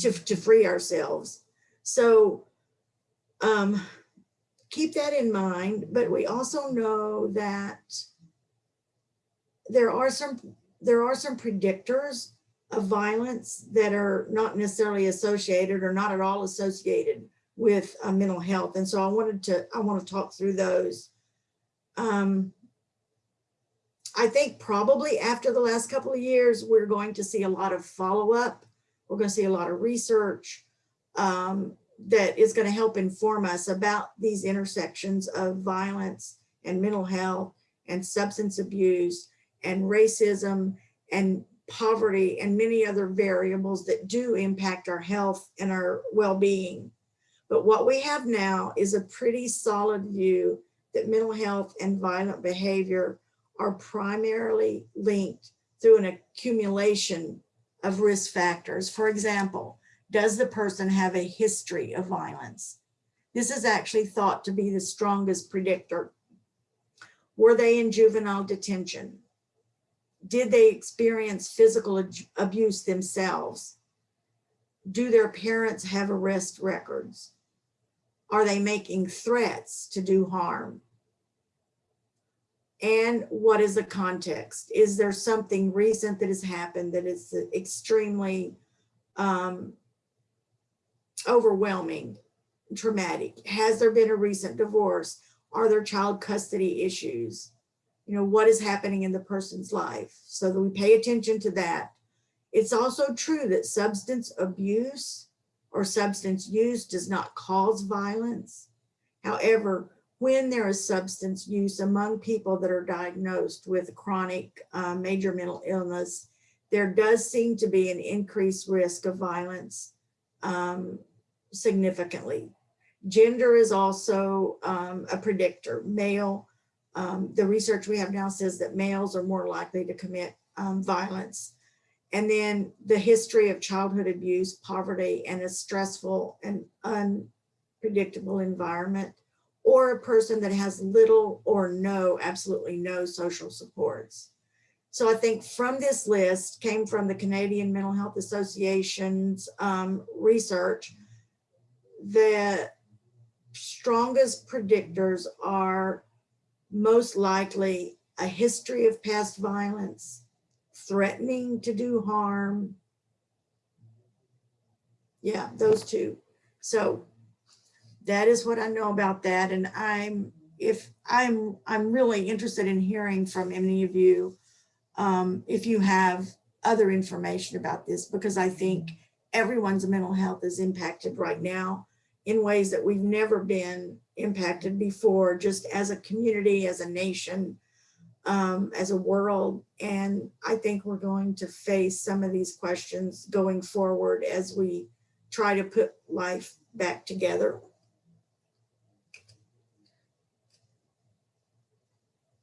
to, to free ourselves. So um, keep that in mind, but we also know that there are some there are some predictors of violence that are not necessarily associated or not at all associated with uh, mental health. And so I wanted to, I want to talk through those. Um, I think probably after the last couple of years, we're going to see a lot of follow-up. We're going to see a lot of research um, that is going to help inform us about these intersections of violence and mental health and substance abuse and racism and poverty and many other variables that do impact our health and our well-being. But what we have now is a pretty solid view that mental health and violent behavior are primarily linked through an accumulation of risk factors. For example, does the person have a history of violence? This is actually thought to be the strongest predictor. Were they in juvenile detention? Did they experience physical abuse themselves? Do their parents have arrest records? Are they making threats to do harm? and what is the context? Is there something recent that has happened that is extremely um, overwhelming, traumatic? Has there been a recent divorce? Are there child custody issues? You know, what is happening in the person's life? So that we pay attention to that. It's also true that substance abuse or substance use does not cause violence. However, when there is substance use among people that are diagnosed with chronic uh, major mental illness, there does seem to be an increased risk of violence um, significantly. Gender is also um, a predictor. Male, um, the research we have now says that males are more likely to commit um, violence. And then the history of childhood abuse, poverty, and a stressful and unpredictable environment or a person that has little or no, absolutely no social supports. So I think from this list came from the Canadian Mental Health Association's um, research that strongest predictors are most likely a history of past violence, threatening to do harm. Yeah, those two. So that is what I know about that. And I'm, if I'm, I'm really interested in hearing from any of you, um, if you have other information about this, because I think everyone's mental health is impacted right now in ways that we've never been impacted before, just as a community, as a nation, um, as a world. And I think we're going to face some of these questions going forward as we try to put life back together.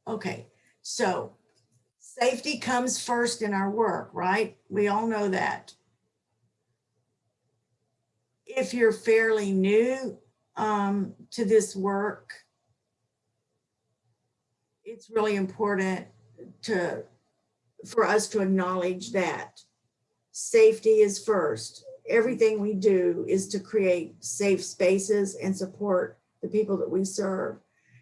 Okay, so safety comes first in our work, right? We all know that. If you're fairly new um, to this work, it's really important to, for us to acknowledge that safety is first. Everything we do is to create safe spaces and support the people that we serve.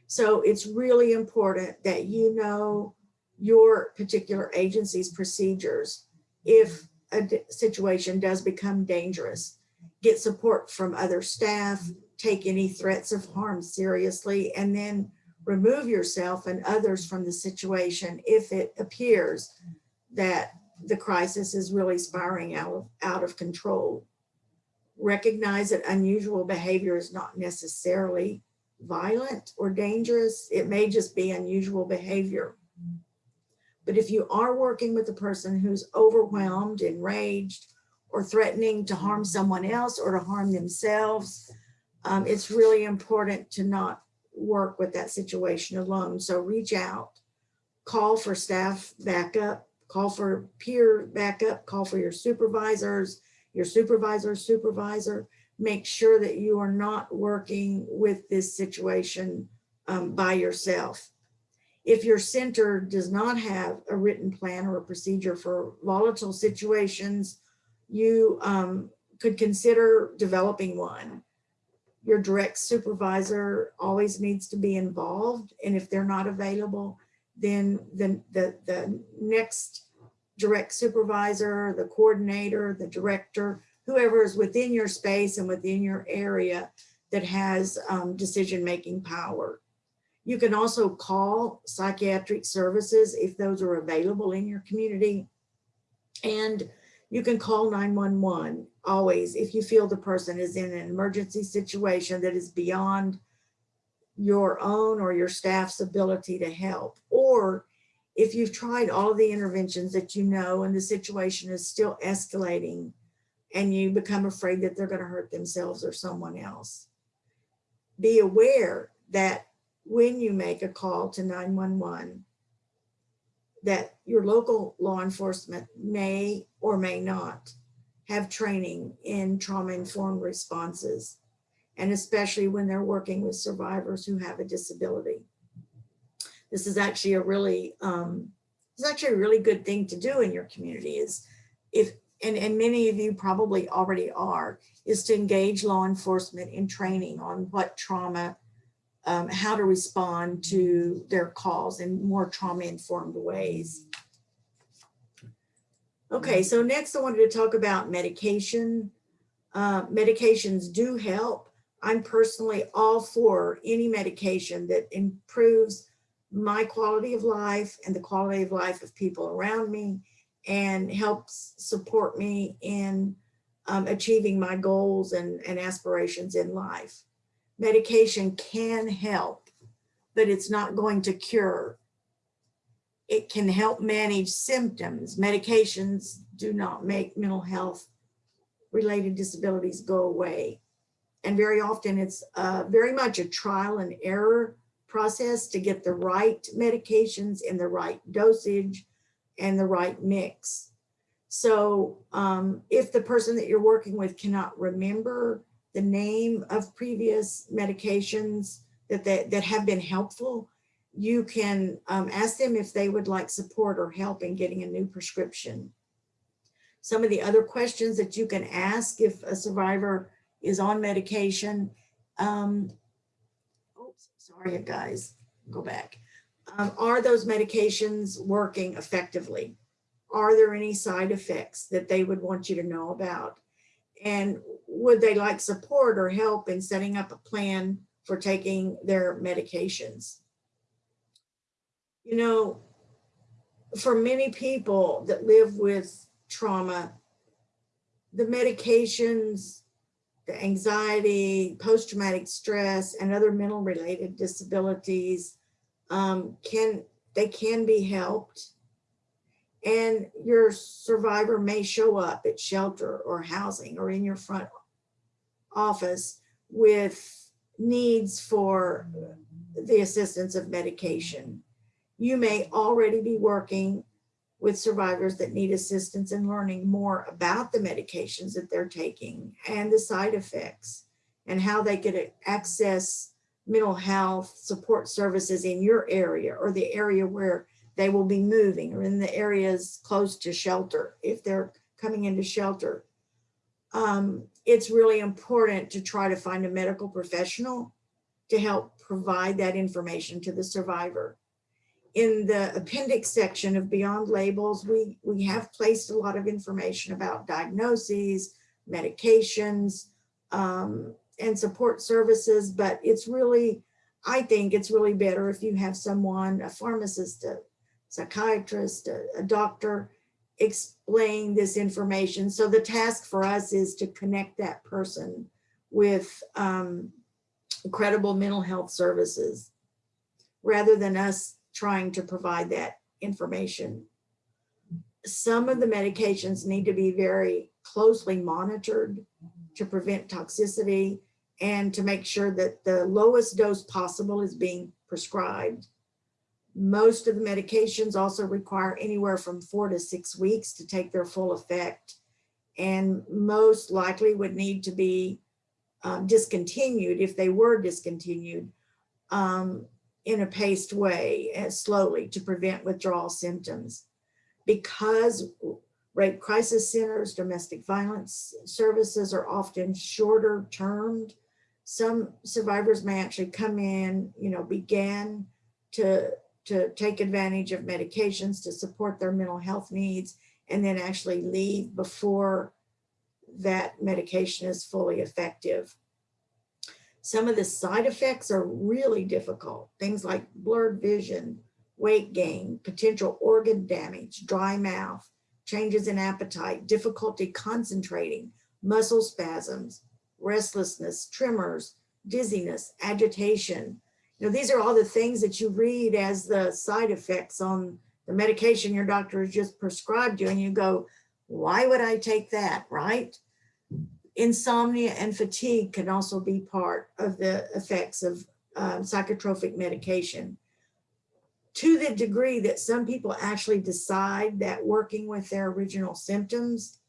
So it's really important that you know your particular agency's procedures. If a situation does become dangerous, get support from other staff, take any threats of harm seriously, and then remove yourself and others from the situation if it appears that the crisis is really spiraling out of, out of control. Recognize that unusual behavior is not necessarily violent or dangerous. It may just be unusual behavior. But if you are working with a person who's overwhelmed, enraged, or threatening to harm someone else or to harm themselves, um, it's really important to not work with that situation alone. So reach out, call for staff backup, call for peer backup, call for your supervisors, your supervisor's supervisor. Make sure that you are not working with this situation um, by yourself. If your center does not have a written plan or a procedure for volatile situations, you um, could consider developing one your direct supervisor always needs to be involved. And if they're not available, then the, the, the next direct supervisor, the coordinator, the director, whoever is within your space and within your area that has um, decision-making power. You can also call psychiatric services if those are available in your community. And you can call 911 always if you feel the person is in an emergency situation that is beyond your own or your staff's ability to help. Or if you've tried all the interventions that you know and the situation is still escalating and you become afraid that they're going to hurt themselves or someone else. Be aware that when you make a call to 911, that your local law enforcement may or may not have training in trauma-informed responses, and especially when they're working with survivors who have a disability. This is actually a really, um, it's actually a really good thing to do in your community is if, and, and many of you probably already are, is to engage law enforcement in training on what trauma um, how to respond to their calls in more trauma-informed ways. Okay, so next I wanted to talk about medication. Uh, medications do help. I'm personally all for any medication that improves my quality of life and the quality of life of people around me and helps support me in um, achieving my goals and, and aspirations in life medication can help, but it's not going to cure. It can help manage symptoms. Medications do not make mental health related disabilities go away. And very often it's uh, very much a trial and error process to get the right medications in the right dosage and the right mix. So um, if the person that you're working with cannot remember the name of previous medications that, that, that have been helpful, you can um, ask them if they would like support or help in getting a new prescription. Some of the other questions that you can ask if a survivor is on medication, um, are you guys? Go back. Um, are those medications working effectively? Are there any side effects that they would want you to know about? And would they like support or help in setting up a plan for taking their medications? You know, for many people that live with trauma, the medications, the anxiety, post-traumatic stress, and other mental related disabilities um, can, they can be helped. And your survivor may show up at shelter or housing or in your front office with needs for the assistance of medication. You may already be working with survivors that need assistance in learning more about the medications that they're taking and the side effects and how they could access mental health support services in your area or the area where they will be moving or in the areas close to shelter if they're coming into shelter. Um, it's really important to try to find a medical professional to help provide that information to the survivor in the appendix section of Beyond Labels, we, we have placed a lot of information about diagnoses, medications, um, and support services, but it's really, I think it's really better if you have someone, a pharmacist, a psychiatrist, a, a doctor, explain this information. So the task for us is to connect that person with um, credible mental health services rather than us trying to provide that information. Some of the medications need to be very closely monitored to prevent toxicity and to make sure that the lowest dose possible is being prescribed. Most of the medications also require anywhere from four to six weeks to take their full effect and most likely would need to be um, discontinued if they were discontinued um, in a paced way and slowly to prevent withdrawal symptoms. Because rape crisis centers, domestic violence services are often shorter termed, some survivors may actually come in, you know, begin to, to take advantage of medications to support their mental health needs and then actually leave before that medication is fully effective. Some of the side effects are really difficult. Things like blurred vision, weight gain, potential organ damage, dry mouth, changes in appetite, difficulty concentrating, muscle spasms, restlessness, tremors, dizziness, agitation. You know, these are all the things that you read as the side effects on the medication your doctor has just prescribed you and you go, why would I take that, right? Insomnia and fatigue can also be part of the effects of um, psychotropic medication. To the degree that some people actually decide that working with their original symptoms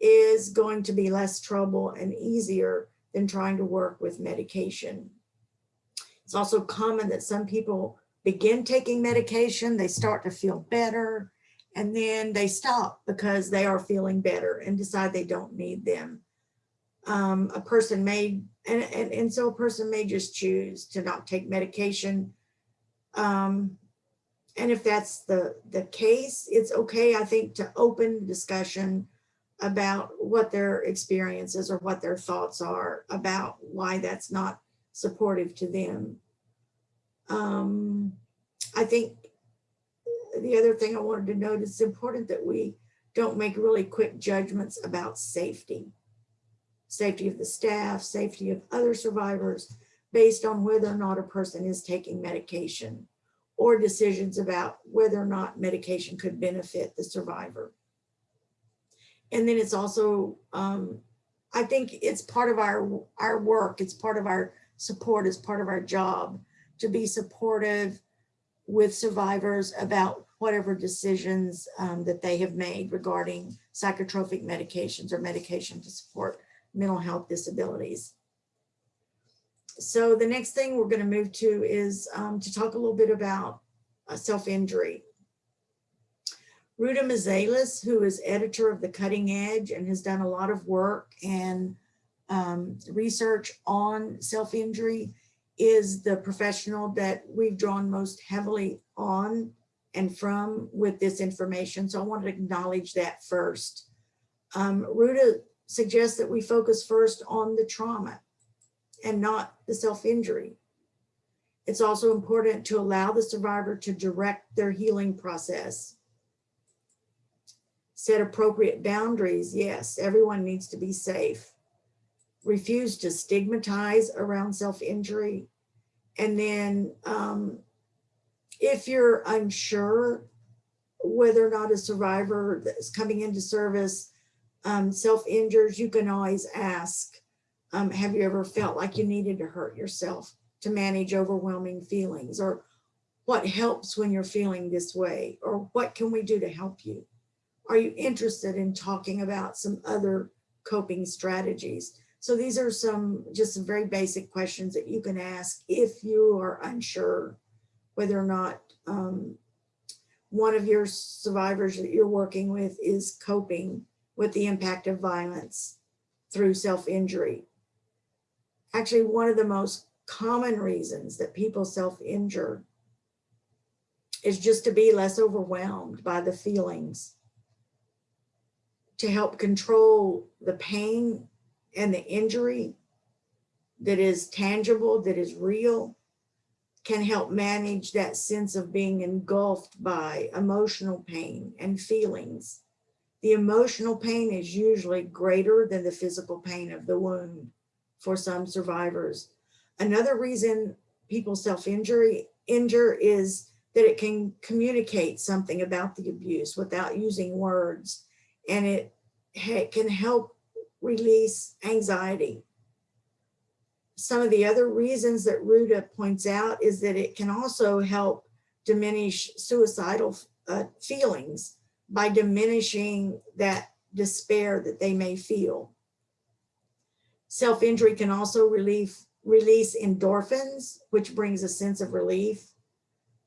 is going to be less trouble and easier than trying to work with medication. It's also common that some people begin taking medication, they start to feel better, and then they stop because they are feeling better and decide they don't need them. Um, a person may, and, and, and so a person may just choose to not take medication. Um, and if that's the, the case, it's okay, I think, to open discussion about what their experiences or what their thoughts are about why that's not supportive to them. Um, I think the other thing I wanted to note is important that we don't make really quick judgments about safety. Safety of the staff, safety of other survivors, based on whether or not a person is taking medication or decisions about whether or not medication could benefit the survivor. And then it's also, um, I think it's part of our, our work, it's part of our support, it's part of our job to be supportive with survivors about whatever decisions um, that they have made regarding psychotropic medications or medication to support mental health disabilities. So the next thing we're going to move to is um, to talk a little bit about uh, self-injury. Ruta Mazelis, who is editor of The Cutting Edge and has done a lot of work and um, research on self-injury, is the professional that we've drawn most heavily on and from with this information. So I want to acknowledge that first. Um, Ruta suggests that we focus first on the trauma and not the self-injury. It's also important to allow the survivor to direct their healing process. Set appropriate boundaries. Yes, everyone needs to be safe. Refuse to stigmatize around self-injury. And then um, if you're unsure whether or not a survivor that's coming into service um, self-injures, you can always ask, um, have you ever felt like you needed to hurt yourself to manage overwhelming feelings? Or what helps when you're feeling this way? Or what can we do to help you? Are you interested in talking about some other coping strategies? So these are some, just some very basic questions that you can ask if you are unsure whether or not um, one of your survivors that you're working with is coping with the impact of violence through self-injury. Actually, one of the most common reasons that people self-injure is just to be less overwhelmed by the feelings, to help control the pain and the injury that is tangible, that is real, can help manage that sense of being engulfed by emotional pain and feelings. The emotional pain is usually greater than the physical pain of the wound for some survivors. Another reason people self-injury injure is that it can communicate something about the abuse without using words and it can help release anxiety some of the other reasons that Ruta points out is that it can also help diminish suicidal uh, feelings by diminishing that despair that they may feel. Self-injury can also relief, release endorphins, which brings a sense of relief.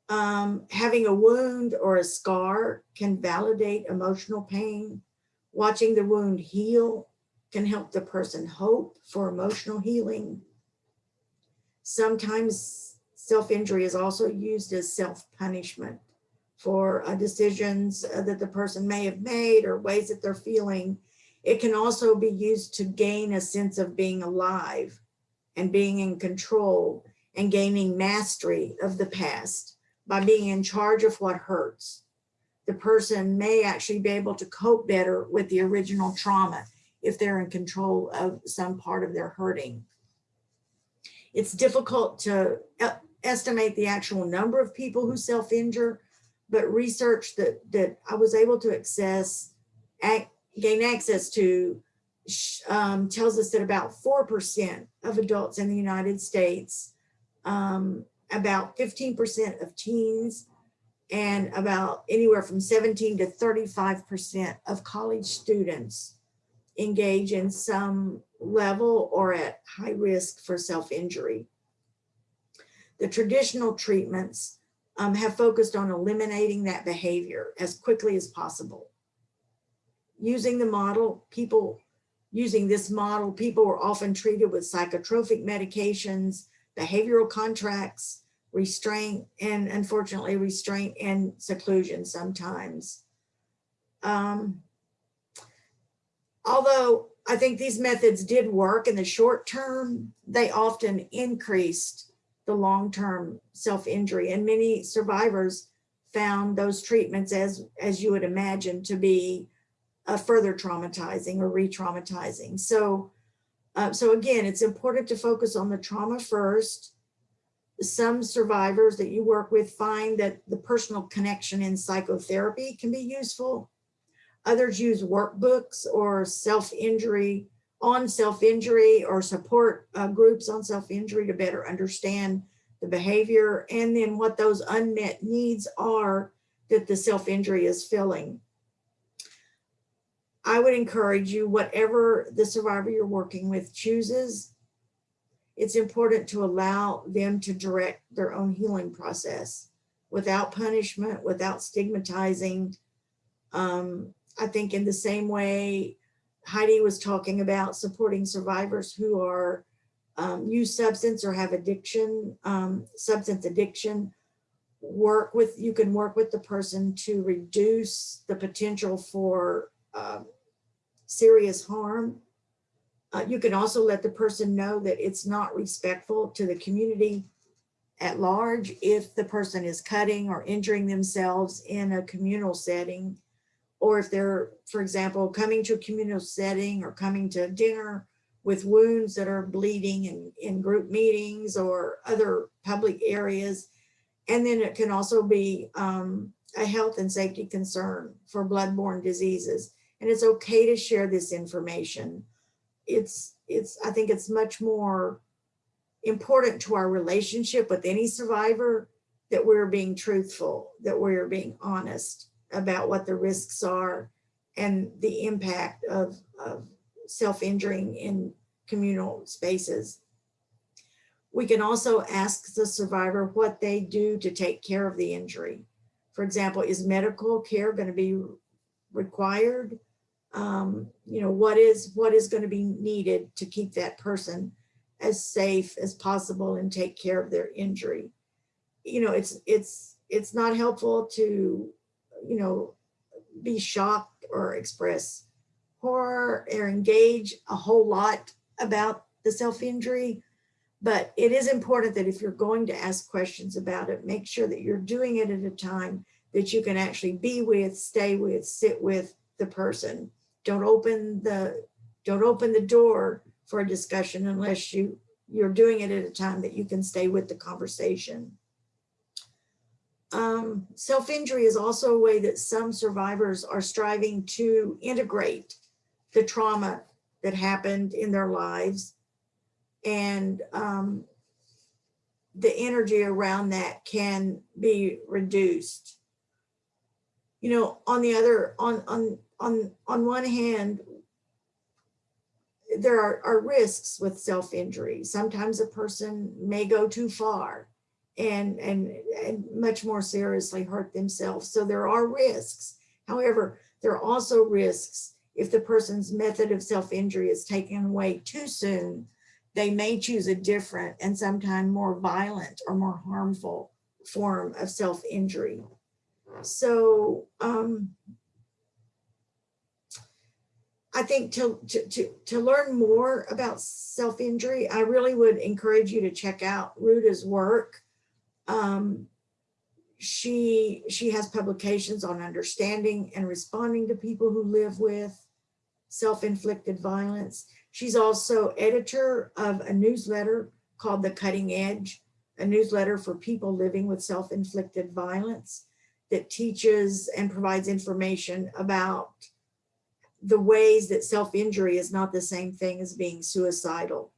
Um, having a wound or a scar can validate emotional pain. Watching the wound heal can help the person hope for emotional healing. Sometimes self-injury is also used as self-punishment for uh, decisions uh, that the person may have made or ways that they're feeling. It can also be used to gain a sense of being alive and being in control and gaining mastery of the past by being in charge of what hurts. The person may actually be able to cope better with the original trauma if they're in control of some part of their hurting. It's difficult to estimate the actual number of people who self-injure, but research that, that I was able to access, gain access to, um, tells us that about 4% of adults in the United States, um, about 15% of teens, and about anywhere from 17 to 35% of college students engage in some level or at high risk for self-injury. The traditional treatments um, have focused on eliminating that behavior as quickly as possible. Using the model, people using this model, people were often treated with psychotropic medications, behavioral contracts, restraint, and unfortunately restraint and seclusion sometimes. Um, although I think these methods did work in the short term, they often increased the long-term self-injury and many survivors found those treatments as, as you would imagine to be uh, further traumatizing or re-traumatizing. So, uh, so again, it's important to focus on the trauma first. Some survivors that you work with find that the personal connection in psychotherapy can be useful Others use workbooks or self-injury on self-injury or support uh, groups on self-injury to better understand the behavior and then what those unmet needs are that the self-injury is filling. I would encourage you, whatever the survivor you're working with chooses, it's important to allow them to direct their own healing process without punishment, without stigmatizing, um, I think in the same way Heidi was talking about supporting survivors who are um, use substance or have addiction, um, substance addiction, work with, you can work with the person to reduce the potential for um, serious harm. Uh, you can also let the person know that it's not respectful to the community at large if the person is cutting or injuring themselves in a communal setting. Or if they're, for example, coming to a communal setting or coming to dinner with wounds that are bleeding in, in group meetings or other public areas. And then it can also be um, a health and safety concern for bloodborne diseases. And it's okay to share this information. It's, it's, I think it's much more important to our relationship with any survivor that we're being truthful, that we're being honest about what the risks are and the impact of, of self-injuring in communal spaces. We can also ask the survivor what they do to take care of the injury. For example, is medical care going to be required? Um, you know, what is what is going to be needed to keep that person as safe as possible and take care of their injury? You know, it's it's it's not helpful to, you know, be shocked or express horror or engage a whole lot about the self-injury. But it is important that if you're going to ask questions about it, make sure that you're doing it at a time that you can actually be with, stay with, sit with the person. Don't open the, don't open the door for a discussion unless you, you're doing it at a time that you can stay with the conversation. Um, Self-injury is also a way that some survivors are striving to integrate the trauma that happened in their lives and um, the energy around that can be reduced. You know, on the other, on on on on one hand, there are, are risks with self-injury. Sometimes a person may go too far and, and, and much more seriously hurt themselves. So there are risks. However, there are also risks if the person's method of self-injury is taken away too soon, they may choose a different and sometimes more violent or more harmful form of self-injury. So um, I think to, to, to, to learn more about self-injury, I really would encourage you to check out Ruta's work. Um, she, she has publications on understanding and responding to people who live with self-inflicted violence. She's also editor of a newsletter called The Cutting Edge, a newsletter for people living with self-inflicted violence that teaches and provides information about the ways that self-injury is not the same thing as being suicidal.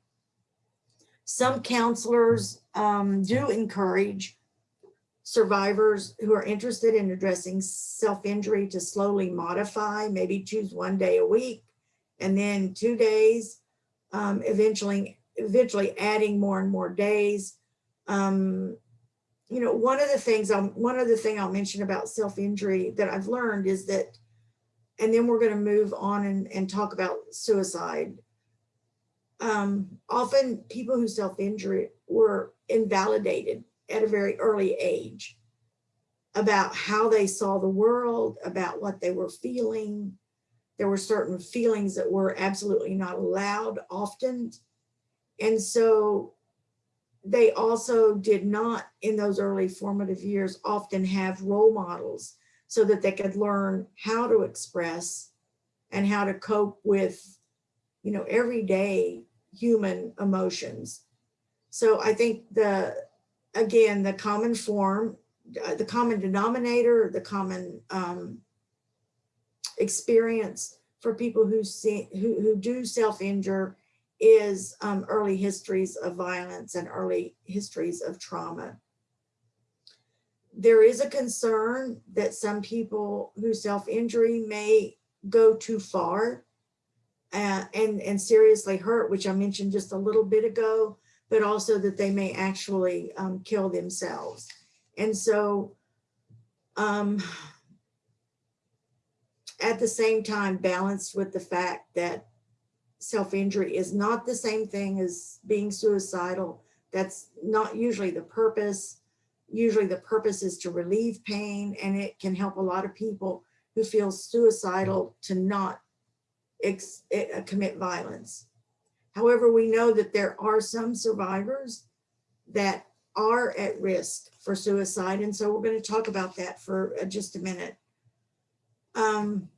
Some counselors um, do encourage survivors who are interested in addressing self-injury to slowly modify, maybe choose one day a week and then two days, um, eventually, eventually adding more and more days. Um, you know, one of the things, I'm, one other thing I'll mention about self-injury that I've learned is that, and then we're gonna move on and, and talk about suicide. Um, often people who self-injure were invalidated at a very early age about how they saw the world, about what they were feeling. There were certain feelings that were absolutely not allowed often. And so they also did not, in those early formative years, often have role models so that they could learn how to express and how to cope with, you know, everyday human emotions. So I think the again, the common form, uh, the common denominator, the common um, experience for people who see who, who do self-injure is um, early histories of violence and early histories of trauma. There is a concern that some people who self-injury may go too far uh, and, and seriously hurt, which I mentioned just a little bit ago, but also that they may actually um, kill themselves. And so um, at the same time, balanced with the fact that self-injury is not the same thing as being suicidal. That's not usually the purpose. Usually the purpose is to relieve pain and it can help a lot of people who feel suicidal to not eh, commit violence. However, we know that there are some survivors that are at risk for suicide. And so we're going to talk about that for uh, just a minute. Um,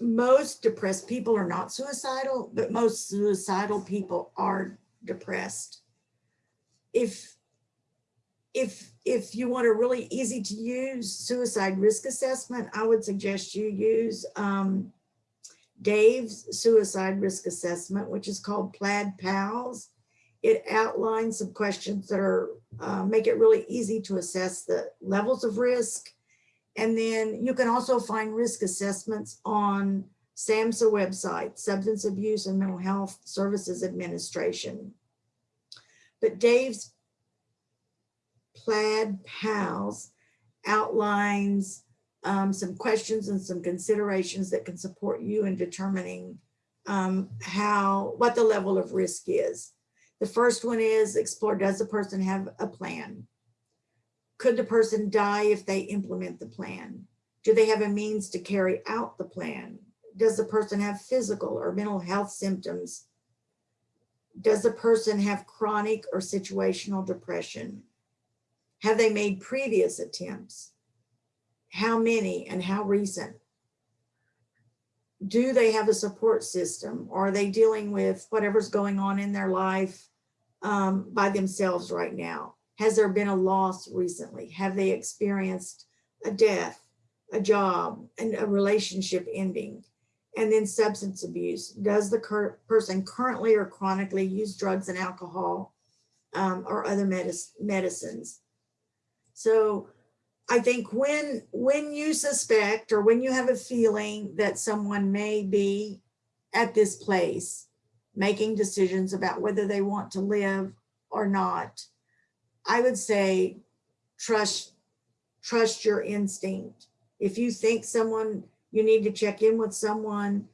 most depressed people are not suicidal, but most suicidal people are depressed. If if if you want a really easy to use suicide risk assessment, I would suggest you use um, Dave's suicide risk assessment, which is called Plaid Pals. It outlines some questions that are uh, make it really easy to assess the levels of risk. And then you can also find risk assessments on SAMHSA website, Substance Abuse and Mental Health Services Administration. But Dave's Plaid Pals outlines um, some questions and some considerations that can support you in determining um, how, what the level of risk is. The first one is explore, does the person have a plan? Could the person die if they implement the plan? Do they have a means to carry out the plan? Does the person have physical or mental health symptoms? Does the person have chronic or situational depression? Have they made previous attempts? How many and how recent? Do they have a support system? Are they dealing with whatever's going on in their life um, by themselves right now? Has there been a loss recently? Have they experienced a death, a job, and a relationship ending? And then substance abuse. Does the cur person currently or chronically use drugs and alcohol um, or other medic medicines? So I think when when you suspect or when you have a feeling that someone may be at this place making decisions about whether they want to live or not, I would say trust trust your instinct. If you think someone you need to check in with someone,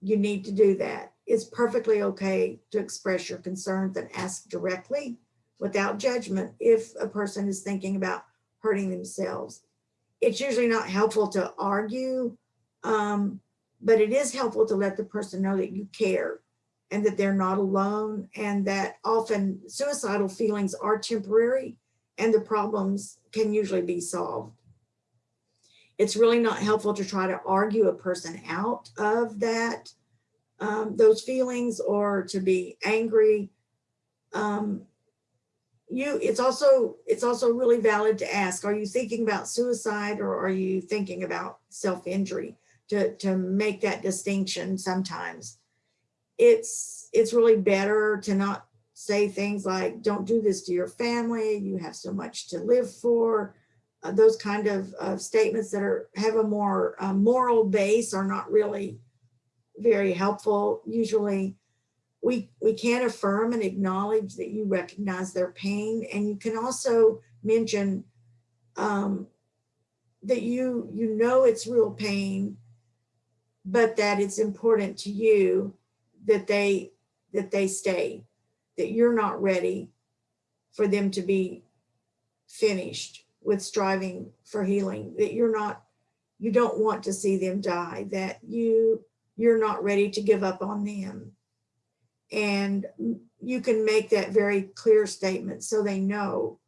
you need to do that. It's perfectly okay to express your concerns and ask directly without judgment if a person is thinking about hurting themselves. It's usually not helpful to argue, um, but it is helpful to let the person know that you care and that they're not alone and that often suicidal feelings are temporary and the problems can usually be solved. It's really not helpful to try to argue a person out of that, um, those feelings or to be angry. Um, you, it's also, it's also really valid to ask, are you thinking about suicide or are you thinking about self-injury to, to make that distinction sometimes. It's, it's really better to not say things like, don't do this to your family, you have so much to live for, uh, those kind of uh, statements that are have a more uh, moral base are not really very helpful. Usually we, we can affirm and acknowledge that you recognize their pain and you can also mention um, that you, you know it's real pain, but that it's important to you that they, that they stay, that you're not ready for them to be finished with striving for healing, that you're not, you don't want to see them die, that you, you're not ready to give up on them. And you can make that very clear statement so they know,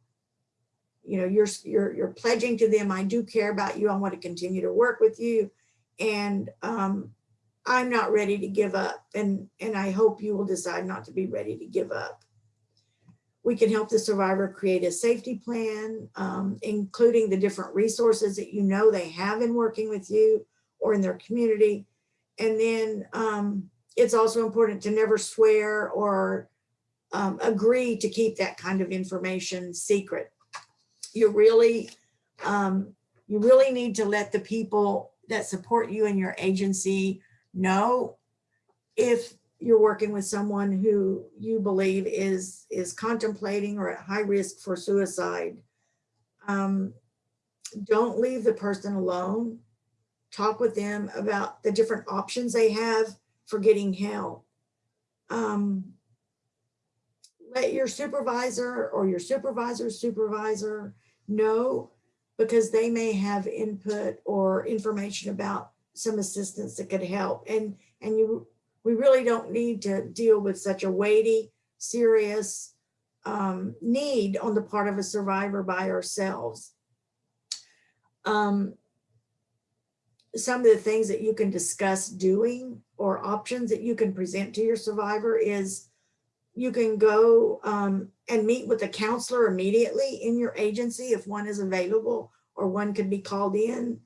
you know, you're, you're, you're pledging to them, I do care about you, I want to continue to work with you. And um, I'm not ready to give up. And, and I hope you will decide not to be ready to give up. We can help the survivor create a safety plan, um, including the different resources that you know they have in working with you or in their community. And then um, it's also important to never swear or um, agree to keep that kind of information secret. You really, um, you really need to let the people that support you and your agency know if you're working with someone who you believe is is contemplating or at high risk for suicide, um, don't leave the person alone. Talk with them about the different options they have for getting help. um, let your supervisor or your supervisor's supervisor know because they may have input or information about some assistance that could help. And, and you, we really don't need to deal with such a weighty, serious um, need on the part of a survivor by ourselves. Um, some of the things that you can discuss doing or options that you can present to your survivor is you can go um, and meet with a counselor immediately in your agency if one is available or one could be called in.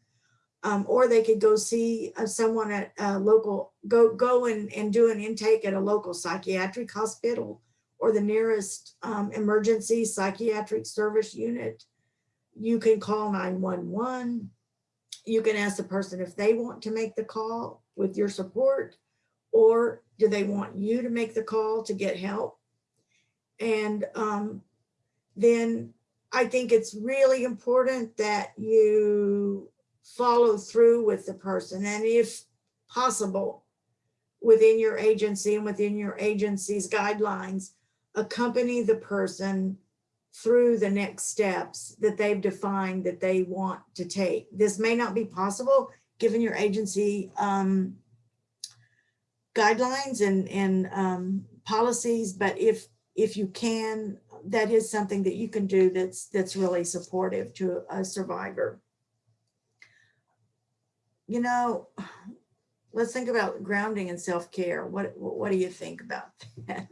Um, or they could go see uh, someone at a local, go, go and, and do an intake at a local psychiatric hospital or the nearest um, emergency psychiatric service unit. You can call 911. You can ask the person if they want to make the call with your support, or do they want you to make the call to get help? And um, then I think it's really important that you follow through with the person and if possible, within your agency and within your agency's guidelines, accompany the person through the next steps that they've defined that they want to take. This may not be possible given your agency um, guidelines and, and um, policies, but if, if you can, that is something that you can do that's, that's really supportive to a survivor. You know, let's think about grounding and self-care. What, what do you think about that?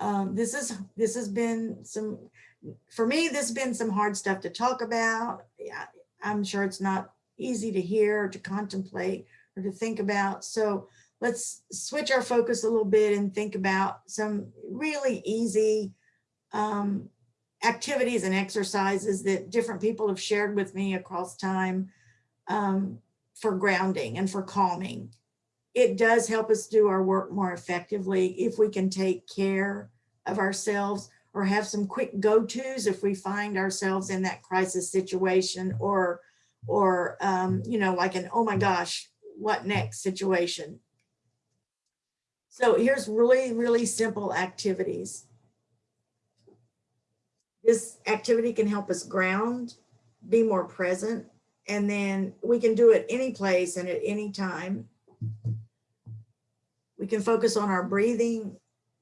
Um, this is, this has been some, for me, this has been some hard stuff to talk about. Yeah, I'm sure it's not easy to hear or to contemplate or to think about. So let's switch our focus a little bit and think about some really easy um, activities and exercises that different people have shared with me across time um, for grounding and for calming. It does help us do our work more effectively if we can take care of ourselves or have some quick go-tos if we find ourselves in that crisis situation or, or um, you know, like an, oh my gosh, what next situation. So here's really, really simple activities. This activity can help us ground, be more present, and then we can do it any place and at any time. We can focus on our breathing,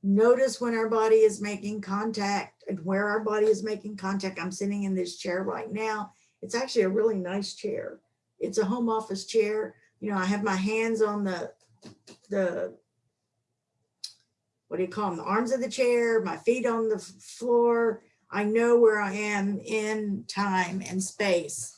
notice when our body is making contact and where our body is making contact. I'm sitting in this chair right now. It's actually a really nice chair. It's a home office chair. You know, I have my hands on the, the, what do you call them? The arms of the chair, my feet on the floor. I know where I am in time and space.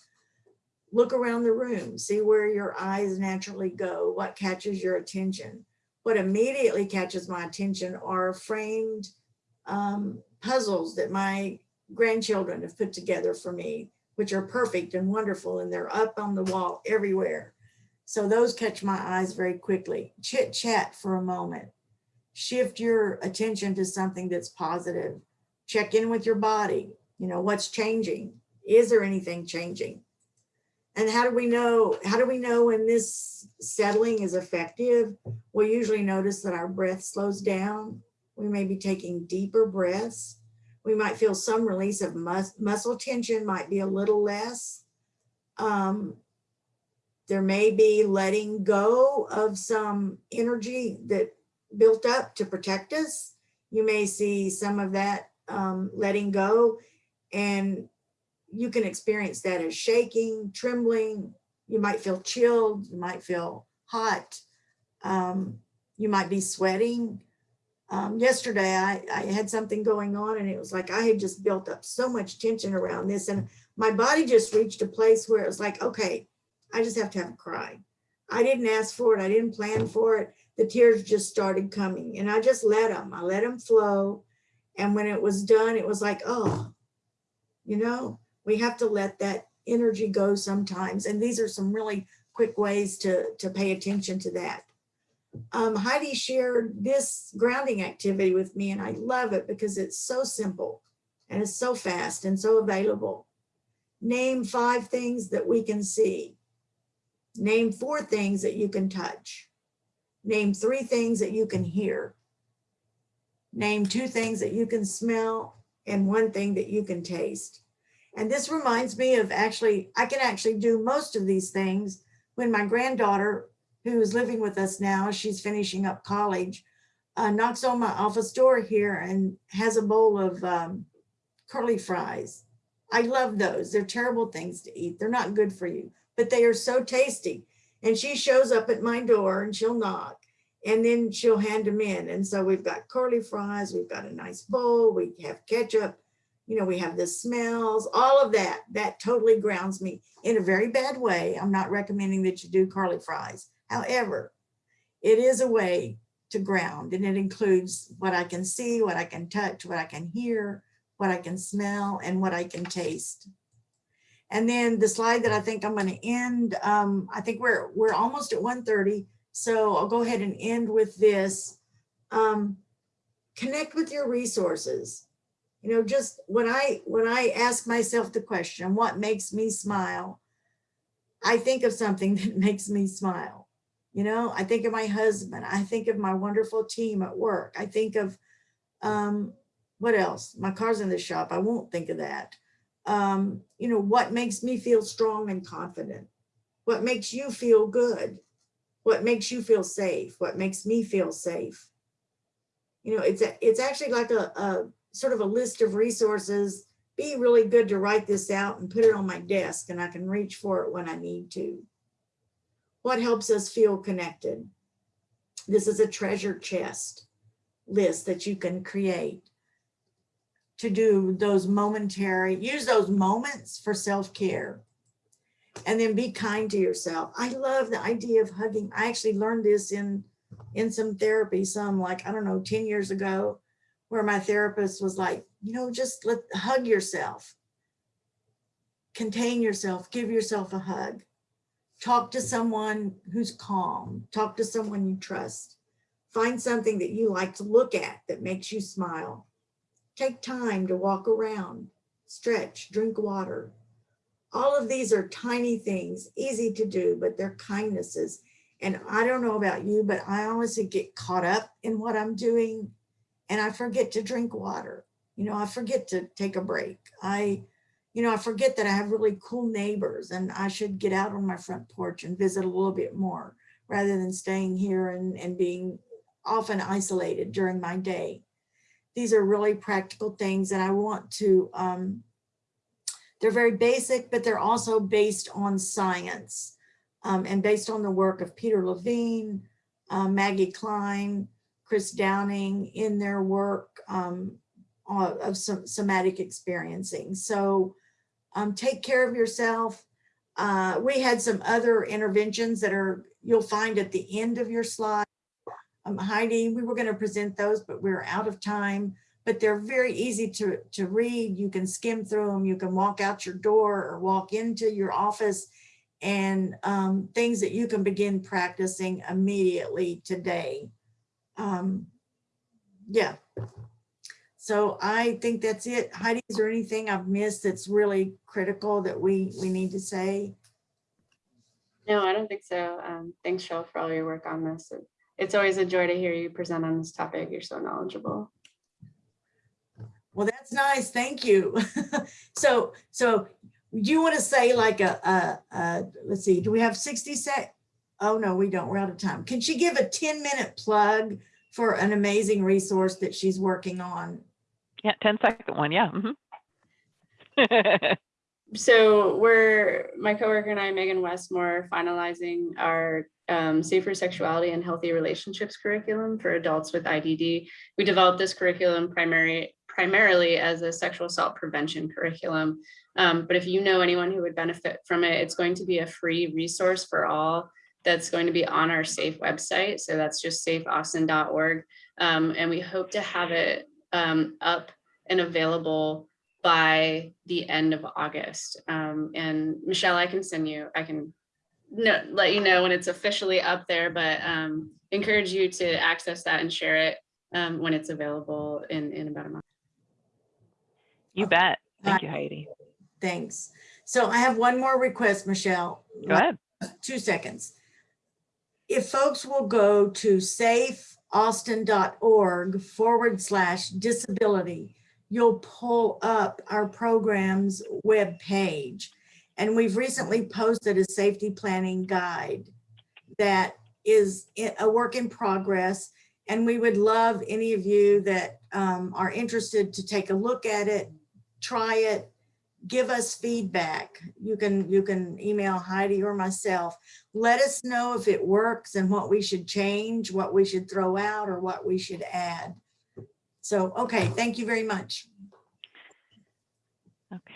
Look around the room, see where your eyes naturally go, what catches your attention. What immediately catches my attention are framed um, puzzles that my grandchildren have put together for me, which are perfect and wonderful, and they're up on the wall everywhere. So those catch my eyes very quickly. Chit chat for a moment. Shift your attention to something that's positive. Check in with your body. You know, what's changing? Is there anything changing? And how do we know, how do we know when this settling is effective? We usually notice that our breath slows down. We may be taking deeper breaths. We might feel some release of mus muscle tension might be a little less. Um, there may be letting go of some energy that built up to protect us. You may see some of that um, letting go and you can experience that as shaking, trembling. You might feel chilled. You might feel hot. Um, you might be sweating. Um, yesterday, I, I had something going on and it was like I had just built up so much tension around this and my body just reached a place where it was like, okay, I just have to have a cry. I didn't ask for it. I didn't plan for it. The tears just started coming and I just let them. I let them flow. And when it was done, it was like, oh, you know, we have to let that energy go sometimes. And these are some really quick ways to, to pay attention to that. Um, Heidi shared this grounding activity with me and I love it because it's so simple and it's so fast and so available. Name five things that we can see. Name four things that you can touch. Name three things that you can hear. Name two things that you can smell and one thing that you can taste. And this reminds me of actually, I can actually do most of these things when my granddaughter, who is living with us now, she's finishing up college, uh, knocks on my office door here and has a bowl of um, curly fries. I love those. They're terrible things to eat. They're not good for you, but they are so tasty. And she shows up at my door and she'll knock and then she'll hand them in. And so we've got curly fries, we've got a nice bowl, we have ketchup, you know, we have the smells, all of that. That totally grounds me in a very bad way. I'm not recommending that you do curly fries. However, it is a way to ground and it includes what I can see, what I can touch, what I can hear, what I can smell and what I can taste. And then the slide that I think I'm going to end, um, I think we're we're almost at 1:30, so I'll go ahead and end with this. Um, connect with your resources. You know, just when I when I ask myself the question, what makes me smile? I think of something that makes me smile. You know, I think of my husband. I think of my wonderful team at work. I think of um, what else? My car's in the shop. I won't think of that. Um, you know, what makes me feel strong and confident? What makes you feel good? What makes you feel safe? What makes me feel safe? You know, it's a, it's actually like a, a sort of a list of resources. Be really good to write this out and put it on my desk and I can reach for it when I need to. What helps us feel connected? This is a treasure chest list that you can create to do those momentary, use those moments for self-care. And then be kind to yourself. I love the idea of hugging. I actually learned this in, in some therapy, some like, I don't know, 10 years ago, where my therapist was like, you know, just let hug yourself. Contain yourself, give yourself a hug. Talk to someone who's calm. Talk to someone you trust. Find something that you like to look at that makes you smile. Take time to walk around, stretch, drink water. All of these are tiny things, easy to do, but they're kindnesses. And I don't know about you, but I honestly get caught up in what I'm doing and I forget to drink water. You know, I forget to take a break. I, you know, I forget that I have really cool neighbors and I should get out on my front porch and visit a little bit more rather than staying here and, and being often isolated during my day. These are really practical things and I want to, um, they're very basic, but they're also based on science um, and based on the work of Peter Levine, uh, Maggie Kline, Chris Downing in their work um, of some somatic experiencing. So um, take care of yourself. Uh, we had some other interventions that are you'll find at the end of your slide. Um, Heidi, we were going to present those, but we are out of time. But they're very easy to, to read. You can skim through them. You can walk out your door or walk into your office and um, things that you can begin practicing immediately today. Um, yeah. So I think that's it. Heidi, is there anything I've missed that's really critical that we, we need to say? No, I don't think so. Um, thanks, Cheryl, for all your work on this. It's always a joy to hear you present on this topic. You're so knowledgeable. Well, that's nice. Thank you. so, so do you want to say like a, a, a, let's see, do we have 60 sec? Oh, no, we don't. We're out of time. Can she give a 10 minute plug for an amazing resource that she's working on? Yeah, 10 second one. Yeah. mhm. So we're, my coworker and I, Megan Westmore, finalizing our um, safer sexuality and healthy relationships curriculum for adults with IDD. We developed this curriculum primary, primarily as a sexual assault prevention curriculum. Um, but if you know anyone who would benefit from it, it's going to be a free resource for all that's going to be on our SAFE website. So that's just safeaustin.org. Um, and we hope to have it um, up and available by the end of August. Um, and Michelle, I can send you, I can no, let you know when it's officially up there, but um, encourage you to access that and share it um, when it's available in, in about a month. you bet. Thank you, Heidi. Thanks. So I have one more request, Michelle. Go ahead. Two seconds. If folks will go to safeaustin.org forward slash disability, you'll pull up our program's web page. And we've recently posted a safety planning guide that is a work in progress. And we would love any of you that um, are interested to take a look at it, try it, give us feedback. You can, you can email Heidi or myself. Let us know if it works and what we should change, what we should throw out or what we should add. So, okay, thank you very much. Okay.